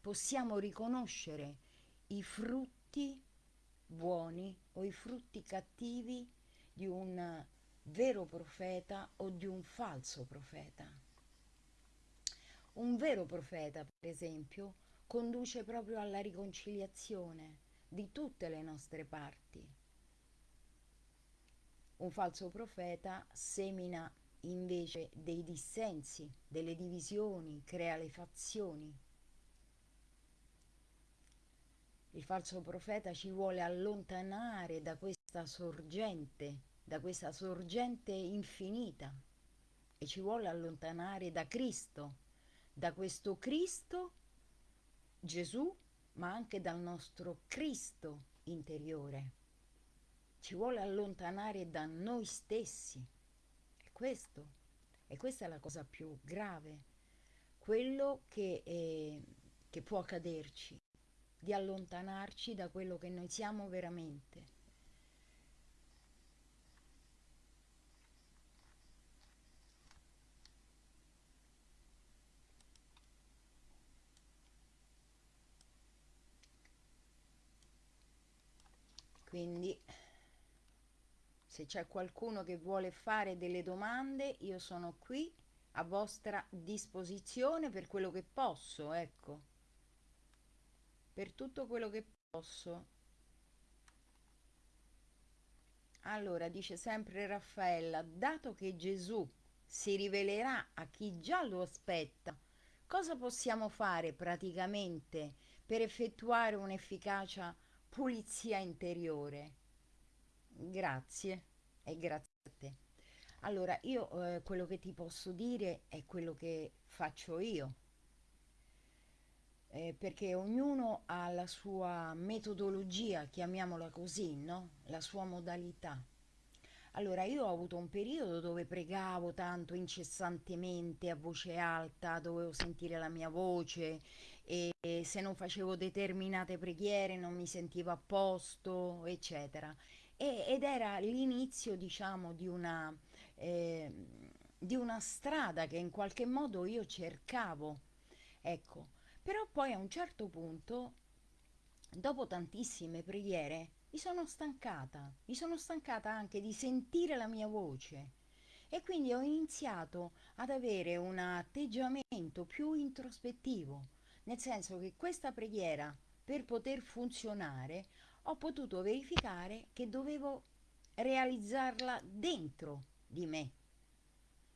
possiamo riconoscere i frutti buoni o i frutti cattivi di un vero profeta o di un falso profeta. Un vero profeta, per esempio, conduce proprio alla riconciliazione di tutte le nostre parti. Un falso profeta semina invece dei dissensi, delle divisioni, crea le fazioni. Il falso profeta ci vuole allontanare da questa sorgente da questa sorgente infinita. E ci vuole allontanare da Cristo, da questo Cristo, Gesù, ma anche dal nostro Cristo interiore. Ci vuole allontanare da noi stessi. E questo, e questa è la cosa più grave, quello che, è, che può accaderci, di allontanarci da quello che noi siamo veramente quindi se c'è qualcuno che vuole fare delle domande io sono qui a vostra disposizione per quello che posso ecco. Per tutto quello che posso. Allora dice sempre Raffaella dato che Gesù si rivelerà a chi già lo aspetta cosa possiamo fare praticamente per effettuare un'efficacia pulizia interiore. Grazie e grazie a te. Allora, io eh, quello che ti posso dire è quello che faccio io, eh, perché ognuno ha la sua metodologia, chiamiamola così, no? La sua modalità. Allora, io ho avuto un periodo dove pregavo tanto incessantemente a voce alta, dovevo sentire la mia voce e se non facevo determinate preghiere non mi sentivo a posto, eccetera. E, ed era l'inizio, diciamo, di una, eh, di una strada che in qualche modo io cercavo. Ecco, però poi a un certo punto, dopo tantissime preghiere, mi sono stancata, mi sono stancata anche di sentire la mia voce e quindi ho iniziato ad avere un atteggiamento più introspettivo, nel senso che questa preghiera per poter funzionare ho potuto verificare che dovevo realizzarla dentro di me.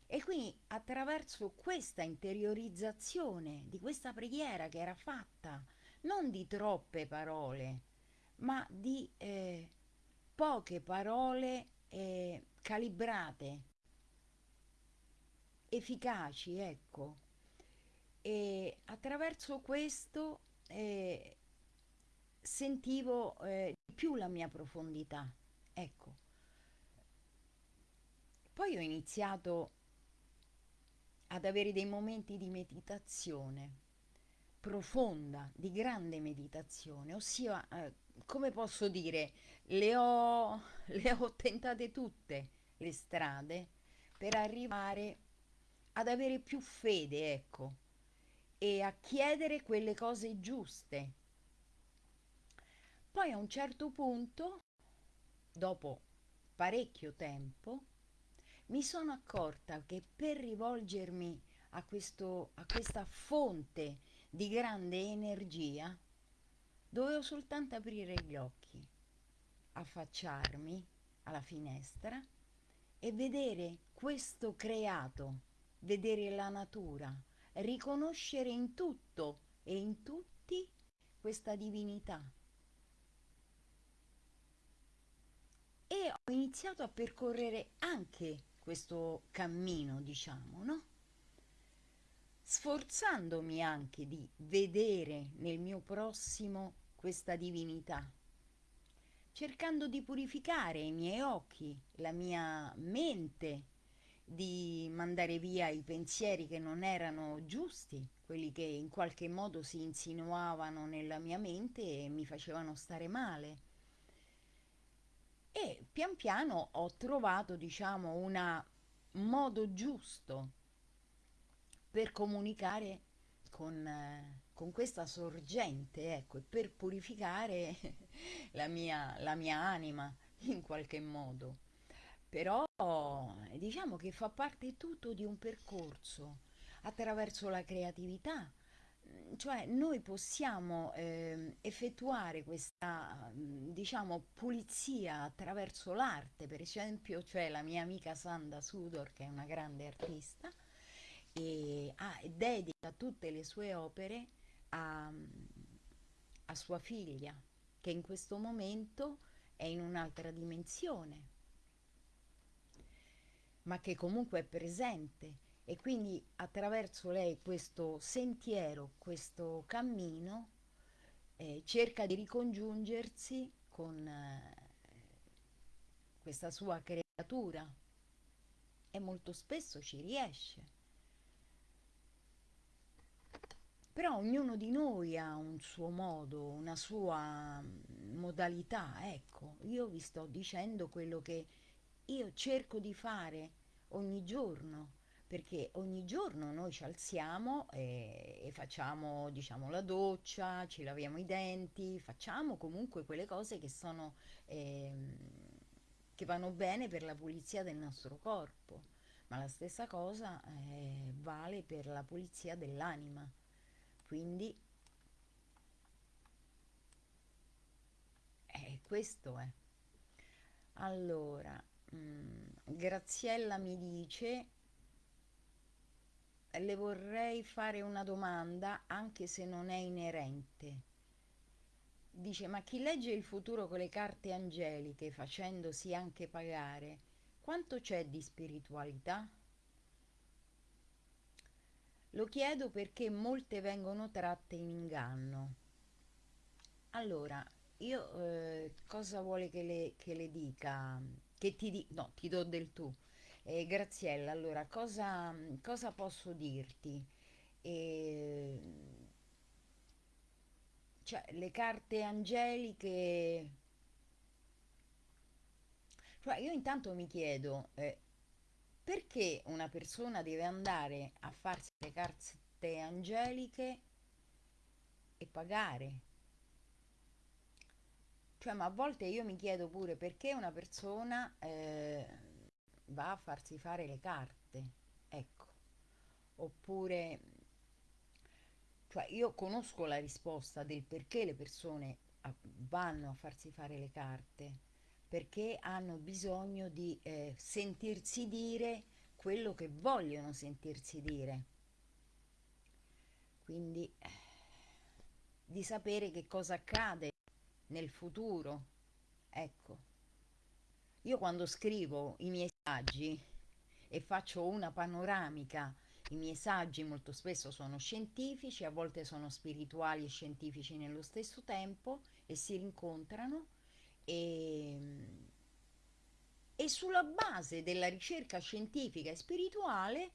E quindi attraverso questa interiorizzazione di questa preghiera che era fatta non di troppe parole, ma di eh, poche parole eh, calibrate, efficaci, ecco. E attraverso questo eh, sentivo eh, di più la mia profondità, ecco. Poi ho iniziato ad avere dei momenti di meditazione profonda, di grande meditazione, ossia eh, come posso dire, le ho, [laughs] le ho tentate tutte le strade per arrivare ad avere più fede, ecco, e a chiedere quelle cose giuste. Poi a un certo punto, dopo parecchio tempo, mi sono accorta che per rivolgermi a, questo, a questa fonte di grande energia, Dovevo soltanto aprire gli occhi, affacciarmi alla finestra e vedere questo creato, vedere la natura, riconoscere in tutto e in tutti questa divinità. E ho iniziato a percorrere anche questo cammino, diciamo, no? Sforzandomi anche di vedere nel mio prossimo questa divinità, cercando di purificare i miei occhi, la mia mente, di mandare via i pensieri che non erano giusti, quelli che in qualche modo si insinuavano nella mia mente e mi facevano stare male. E pian piano ho trovato, diciamo, un modo giusto per comunicare con, con questa sorgente, ecco, per purificare [laughs] la mia, la mia anima in qualche modo. Però diciamo che fa parte tutto di un percorso attraverso la creatività, cioè noi possiamo eh, effettuare questa diciamo pulizia attraverso l'arte. Per esempio cioè la mia amica Sanda Sudor che è una grande artista e ah, dedica tutte le sue opere a, a sua figlia, che in questo momento è in un'altra dimensione, ma che comunque è presente. E quindi attraverso lei questo sentiero, questo cammino, eh, cerca di ricongiungersi con eh, questa sua creatura. E molto spesso ci riesce. Però ognuno di noi ha un suo modo, una sua mm, modalità, ecco, io vi sto dicendo quello che io cerco di fare ogni giorno perché ogni giorno noi ci alziamo e, e facciamo, diciamo, la doccia, ci laviamo i denti, facciamo comunque quelle cose che sono, ehm, che vanno bene per la pulizia del nostro corpo, ma la stessa cosa eh, vale per la pulizia dell'anima. Quindi eh, questo è. Allora, mm, Graziella mi dice le vorrei fare una domanda anche se non è inerente. Dice, ma chi legge il futuro con le carte angeliche facendosi anche pagare, quanto c'è di spiritualità? Lo chiedo perché molte vengono tratte in inganno. Allora, io eh, cosa vuole che le, che le dica? Che ti di... No, ti do del tu. Eh, Graziella, allora, cosa, cosa posso dirti? Eh, cioè, le carte angeliche... Cioè, io intanto mi chiedo, eh, perché una persona deve andare a farsi le carte angeliche e pagare? Cioè, ma a volte io mi chiedo pure perché una persona... Eh, va a farsi fare le carte, ecco. Oppure, cioè io conosco la risposta del perché le persone vanno a farsi fare le carte, perché hanno bisogno di eh, sentirsi dire quello che vogliono sentirsi dire. Quindi di sapere che cosa accade nel futuro, ecco. Io quando scrivo i miei saggi e faccio una panoramica, i miei saggi molto spesso sono scientifici, a volte sono spirituali e scientifici nello stesso tempo e si rincontrano e, e sulla base della ricerca scientifica e spirituale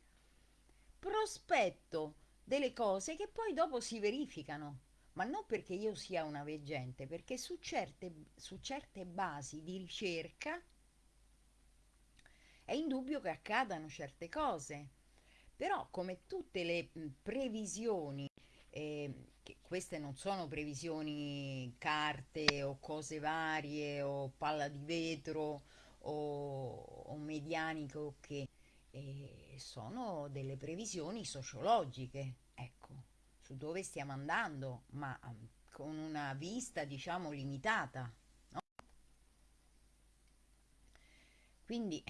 prospetto delle cose che poi dopo si verificano ma non perché io sia una veggente, perché su certe, su certe basi di ricerca è indubbio che accadano certe cose. Però come tutte le previsioni, eh, che queste non sono previsioni carte o cose varie o palla di vetro o, o medianico che eh, sono delle previsioni sociologiche, su dove stiamo andando, ma con una vista diciamo limitata. No? Quindi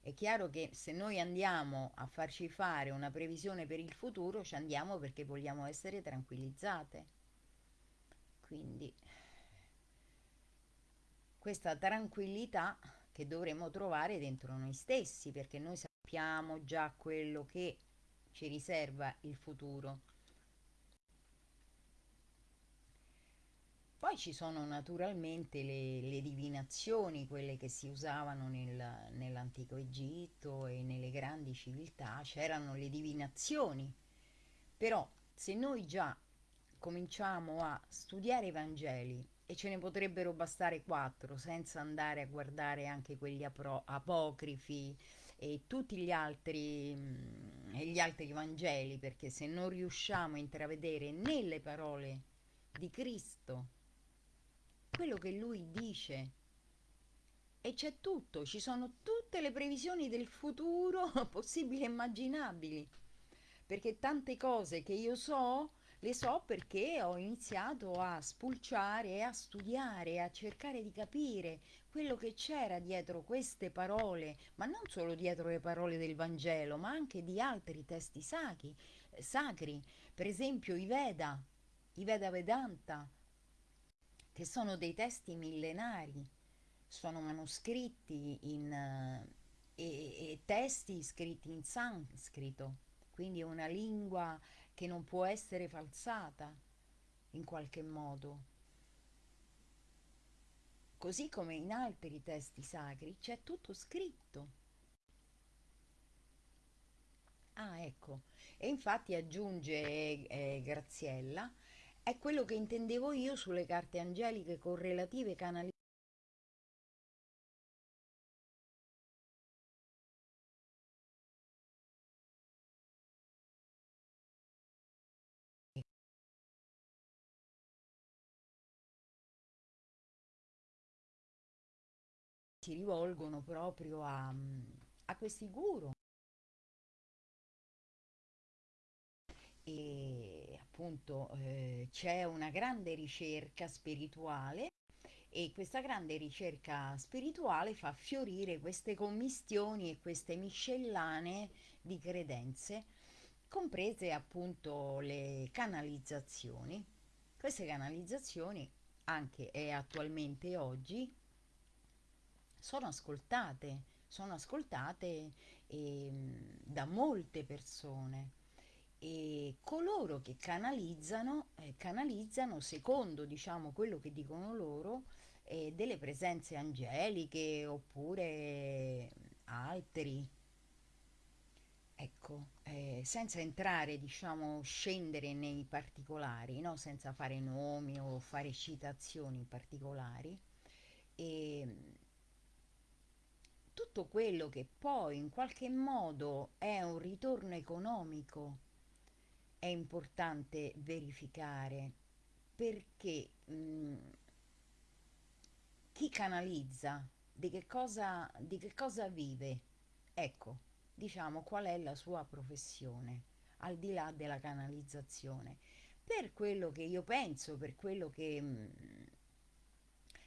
è chiaro che se noi andiamo a farci fare una previsione per il futuro, ci andiamo perché vogliamo essere tranquillizzate. Quindi questa tranquillità che dovremo trovare dentro noi stessi, perché noi sappiamo già quello che ci riserva il futuro Poi ci sono naturalmente le, le divinazioni, quelle che si usavano nel, nell'antico Egitto e nelle grandi civiltà, c'erano le divinazioni. Però se noi già cominciamo a studiare i Vangeli, e ce ne potrebbero bastare quattro, senza andare a guardare anche quelli apro- apocrifi e tutti gli altri, mm, gli altri Vangeli, perché se non riusciamo a intravedere nelle parole di Cristo quello che lui dice. E c'è tutto, ci sono tutte le previsioni del futuro [laughs] possibili e immaginabili. Perché tante cose che io so, le so perché ho iniziato a spulciare, a studiare, a cercare di capire quello che c'era dietro queste parole, ma non solo dietro le parole del Vangelo, ma anche di altri testi sacri, sacri. per esempio i Veda, i Veda Vedanta, che sono dei testi millenari, sono manoscritti in, uh, e, e testi scritti in sanscrito, quindi una lingua che non può essere falsata in qualche modo. Così come in altri testi sacri c'è tutto scritto. Ah, ecco. E infatti aggiunge eh, Graziella, è quello che intendevo io sulle carte angeliche correlative canali si rivolgono proprio a, a questi guru. E appunto eh, c'è una grande ricerca spirituale e questa grande ricerca spirituale fa fiorire queste commistioni e queste miscellanee di credenze, comprese appunto le canalizzazioni. Queste canalizzazioni anche e attualmente oggi sono ascoltate, sono ascoltate eh, da molte persone. E coloro che canalizzano, eh, canalizzano secondo diciamo quello che dicono loro eh, delle presenze angeliche oppure altri. Ecco eh, senza entrare diciamo scendere nei particolari no? senza fare nomi o fare citazioni particolari. E tutto quello che poi in qualche modo è un ritorno economico è importante verificare perché mh, chi canalizza di che, cosa, di che cosa vive? Ecco diciamo qual è la sua professione al di là della canalizzazione. Per quello che io penso per quello che, mm,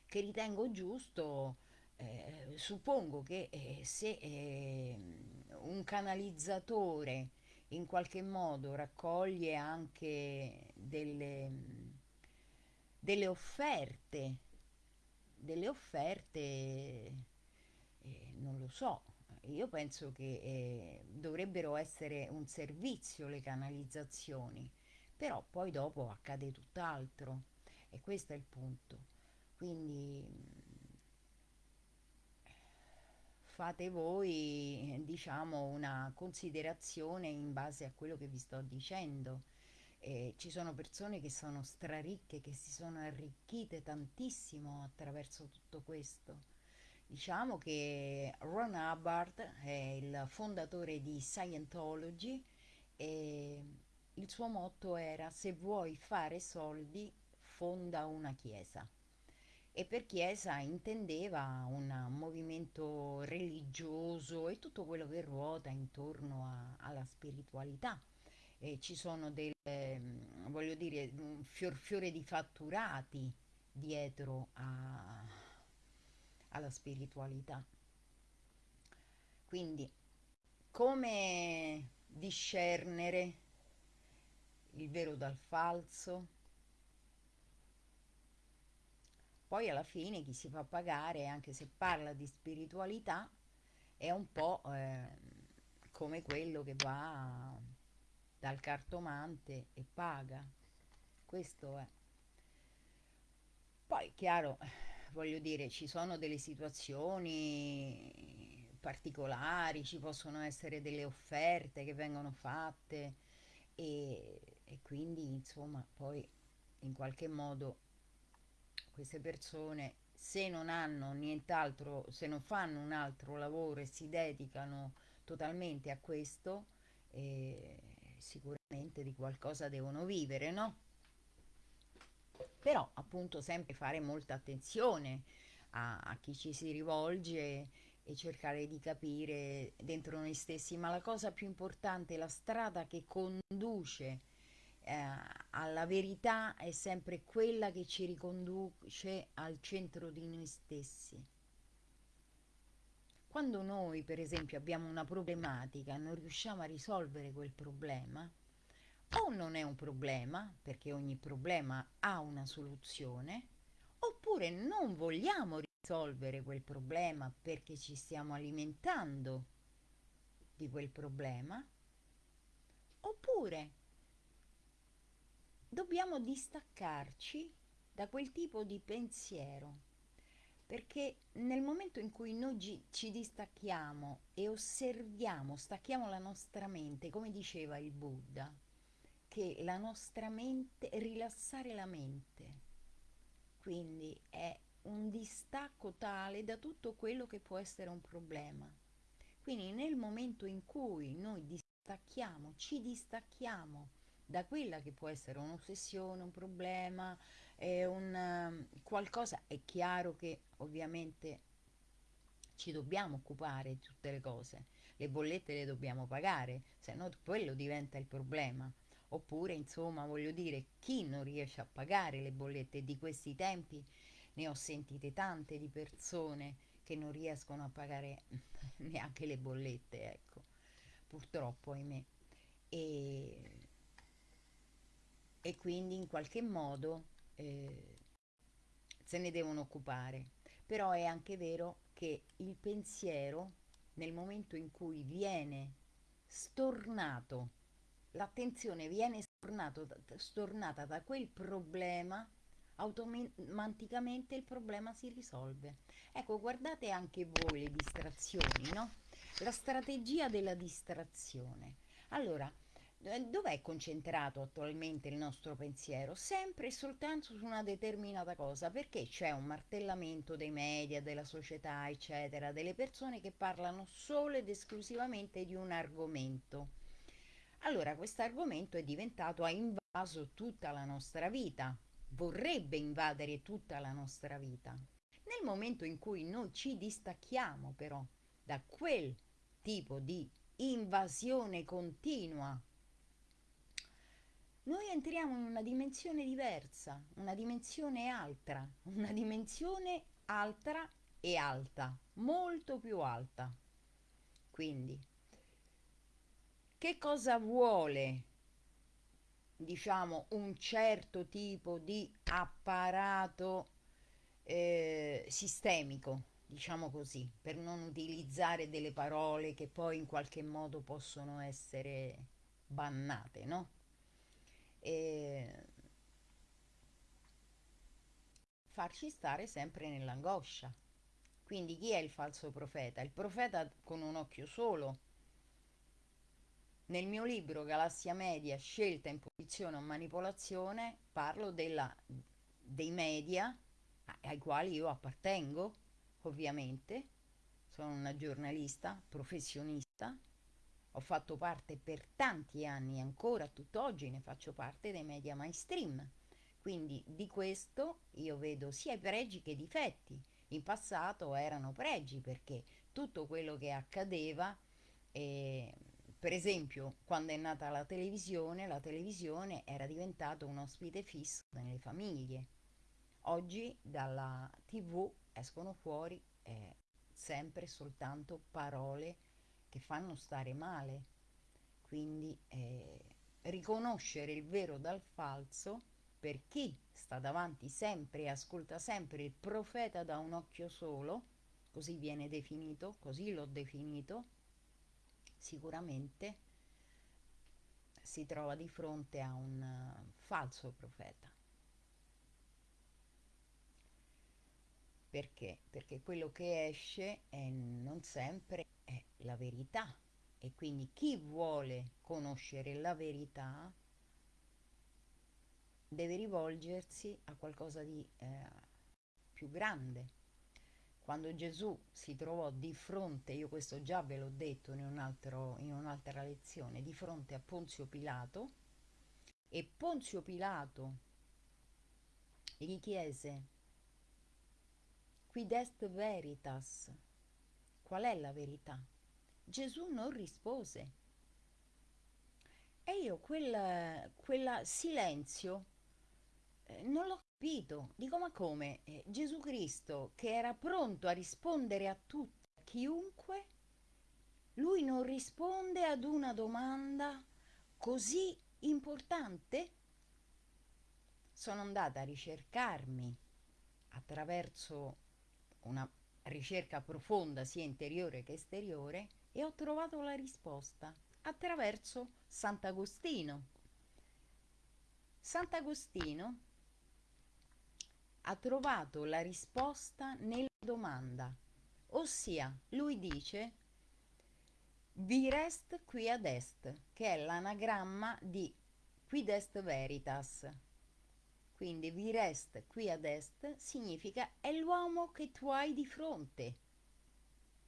che ritengo giusto eh, suppongo che eh, se eh, un canalizzatore in qualche modo raccoglie anche delle, delle offerte, delle offerte, eh, non lo so, io penso che eh, dovrebbero essere un servizio le canalizzazioni, però poi dopo accade tutt'altro e questo è il punto. Quindi fate voi diciamo una considerazione in base a quello che vi sto dicendo. Eh, ci sono persone che sono straricche che si sono arricchite tantissimo attraverso tutto questo. Diciamo che Ron Hubbard è il fondatore di Scientology e il suo motto era se vuoi fare soldi fonda una chiesa e per chiesa intendeva un movimento religioso e tutto quello che ruota intorno a, alla spiritualità. E ci sono delle, voglio dire, un fior fiore di fatturati dietro a, alla spiritualità. Quindi, come discernere il vero dal falso? Poi alla fine chi si fa pagare, anche se parla di spiritualità, è un po' eh, come quello che va dal cartomante e paga. Questo è. Poi, chiaro, voglio dire, ci sono delle situazioni particolari, ci possono essere delle offerte che vengono fatte e, e quindi, insomma, poi in qualche modo queste persone se non hanno nient'altro, se non fanno un altro lavoro e si dedicano totalmente a questo, eh, sicuramente di qualcosa devono vivere, no? Però appunto sempre fare molta attenzione a, a chi ci si rivolge e cercare di capire dentro noi stessi, ma la cosa più importante, la strada che conduce eh, alla verità è sempre quella che ci riconduce al centro di noi stessi. Quando noi, per esempio, abbiamo una problematica e non riusciamo a risolvere quel problema, o non è un problema, perché ogni problema ha una soluzione, oppure non vogliamo risolvere quel problema perché ci stiamo alimentando di quel problema, oppure dobbiamo distaccarci da quel tipo di pensiero, perché nel momento in cui noi ci distacchiamo e osserviamo, stacchiamo la nostra mente, come diceva il Buddha, che la nostra mente, rilassare la mente, quindi è un distacco tale da tutto quello che può essere un problema. Quindi nel momento in cui noi distacchiamo, ci distacchiamo da quella che può essere un'ossessione, un problema, eh, un, qualcosa, è chiaro che ovviamente ci dobbiamo occupare di tutte le cose, le bollette le dobbiamo pagare, se no quello diventa il problema. Oppure, insomma, voglio dire, chi non riesce a pagare le bollette di questi tempi, ne ho sentite tante di persone che non riescono a pagare [laughs] neanche le bollette, ecco, purtroppo, ahimè. E, e quindi in qualche modo eh, se ne devono occupare. Però è anche vero che il pensiero, nel momento in cui viene stornato, l'attenzione viene stornato, stornata da quel problema, automaticamente il problema si risolve. Ecco, guardate anche voi le distrazioni, no? La strategia della distrazione. Allora, dov'è concentrato attualmente il nostro pensiero? Sempre e soltanto su una determinata cosa, perché c'è un martellamento dei media, della società, eccetera, delle persone che parlano solo ed esclusivamente di un argomento. Allora, questo argomento è diventato, ha invaso tutta la nostra vita, vorrebbe invadere tutta la nostra vita. Nel momento in cui noi ci distacchiamo però da quel tipo di invasione continua noi entriamo in una dimensione diversa, una dimensione altra, [laughs] una dimensione altra e alta, molto più alta. Quindi, che cosa vuole, diciamo, un certo tipo di apparato eh, sistemico, diciamo così, per non utilizzare delle parole che poi in qualche modo possono essere bannate, no? E farci stare sempre nell'angoscia. Quindi chi è il falso profeta? Il profeta con un occhio solo. Nel mio libro Galassia Media, scelta, imposizione o manipolazione, parlo della, dei media ai quali io appartengo, ovviamente. Sono una giornalista professionista ho fatto parte per tanti anni, ancora tutt'oggi ne faccio parte dei media mainstream. Quindi di questo io vedo sia i pregi che i difetti. In passato erano pregi perché tutto quello che accadeva, eh, per esempio quando è nata la televisione, la televisione era diventata un ospite fisso nelle famiglie. Oggi dalla tv escono fuori eh, sempre soltanto parole che fanno stare male. Quindi eh, riconoscere il vero dal falso per chi sta davanti sempre e ascolta sempre il profeta da un occhio solo, così viene definito, così l'ho definito, sicuramente si trova di fronte a un uh, falso profeta. Perché? Perché quello che esce non sempre è la verità e quindi chi vuole conoscere la verità deve rivolgersi a qualcosa di eh, più grande. Quando Gesù si trovò di fronte, io questo già ve l'ho detto in, un altro, in un'altra lezione, di fronte a Ponzio Pilato, e Ponzio Pilato gli chiese, quid est veritas, qual è la verità? Gesù non rispose. E io quel, quel silenzio eh, non l'ho capito. Dico, ma come? Eh, Gesù Cristo, che era pronto a rispondere a tutti, a chiunque, lui non risponde ad una domanda così importante? Sono andata a ricercarmi attraverso una ricerca profonda sia interiore che esteriore e ho trovato la risposta attraverso Sant'Agostino. Sant'Agostino ha trovato la risposta nella domanda, ossia lui dice Virest qui ad est, che è l'anagramma di quid est veritas, quindi virest qui ad est significa è l'uomo che tu hai di fronte.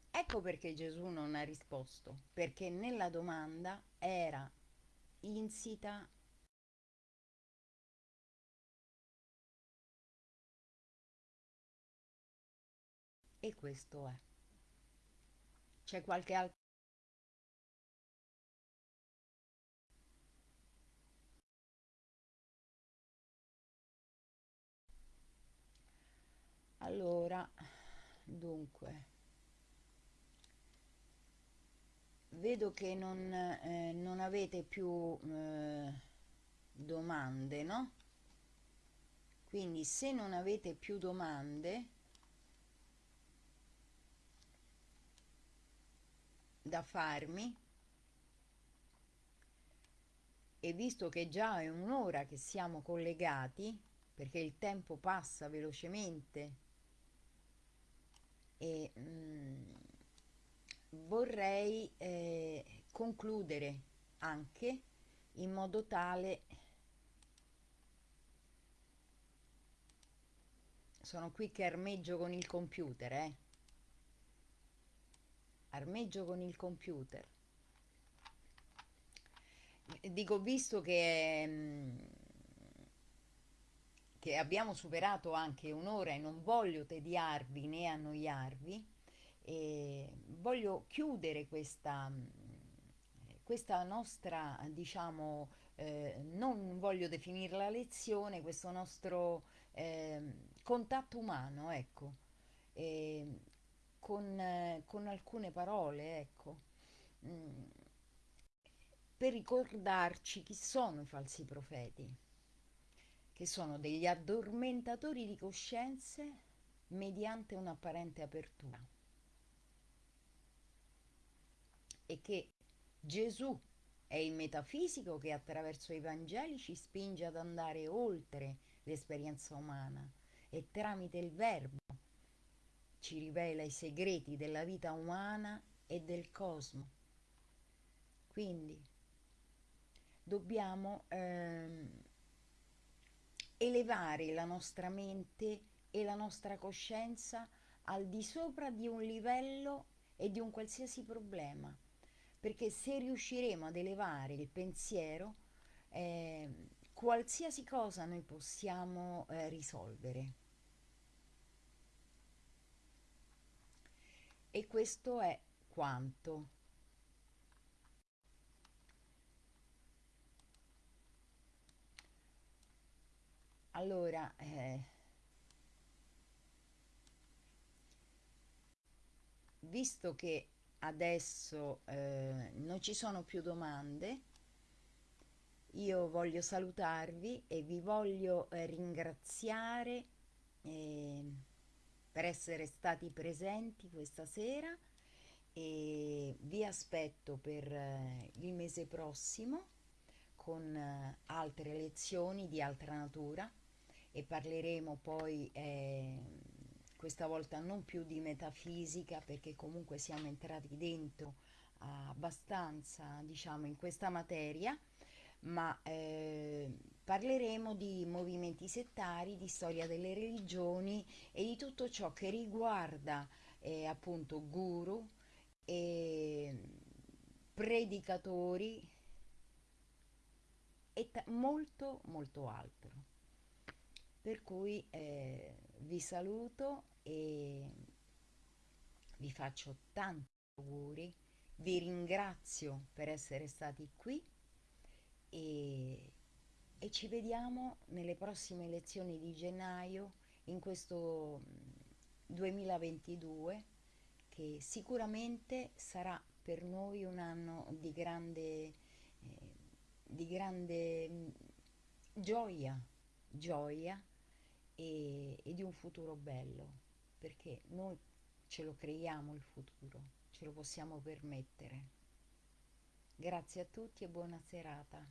Ecco perché Gesù non ha risposto, perché nella domanda era insita e questo è. c'è qualche altro allora dunque vedo che non, eh, non avete più eh, domande no? Quindi se non avete più domande da farmi e visto che già è un'ora che siamo collegati perché il tempo passa velocemente e mh, mm, vorrei eh, concludere anche in modo tale sono qui che armeggio con il computer eh. Armeggio con il computer. Dico visto che, mm, che abbiamo superato anche un'ora e non voglio tediarvi né annoiarvi voglio chiudere questa, questa nostra diciamo eh, non voglio definirla lezione questo nostro eh, contatto umano ecco e, con, eh, con alcune parole, ecco, mm, per ricordarci chi sono i falsi profeti, che sono degli addormentatori di coscienze mediante un'apparente apertura. E che Gesù è il metafisico che attraverso i Vangeli ci spinge ad andare oltre l'esperienza umana e tramite il Verbo ci rivela i segreti della vita umana e del cosmo. Quindi dobbiamo ehm, elevare la nostra mente e la nostra coscienza al di sopra di un livello e di un qualsiasi problema, perché se riusciremo ad elevare il pensiero, eh, qualsiasi cosa noi possiamo eh, risolvere. e questo è quanto. Allora, eh, visto che adesso eh, non ci sono più domande, io voglio salutarvi e vi voglio eh, ringraziare. Eh, per essere stati presenti questa sera e vi aspetto per eh, il mese prossimo con eh, altre lezioni di altra natura e parleremo poi eh, questa volta non più di metafisica perché comunque siamo entrati dentro abbastanza diciamo in questa materia ma eh, parleremo di movimenti settari, di storia delle religioni e di tutto ciò che riguarda eh, appunto guru e predicatori e molto molto altro. Per cui eh, vi saluto e vi faccio tanti auguri, vi ringrazio per essere stati qui e, e ci vediamo nelle prossime lezioni di gennaio in questo 2022 mm, che sicuramente sarà per noi un anno di grande, eh, di grande mm, gioia, gioia e, e di un futuro bello, perché noi ce lo creiamo il futuro, ce lo possiamo permettere. Grazie a tutti e buona serata.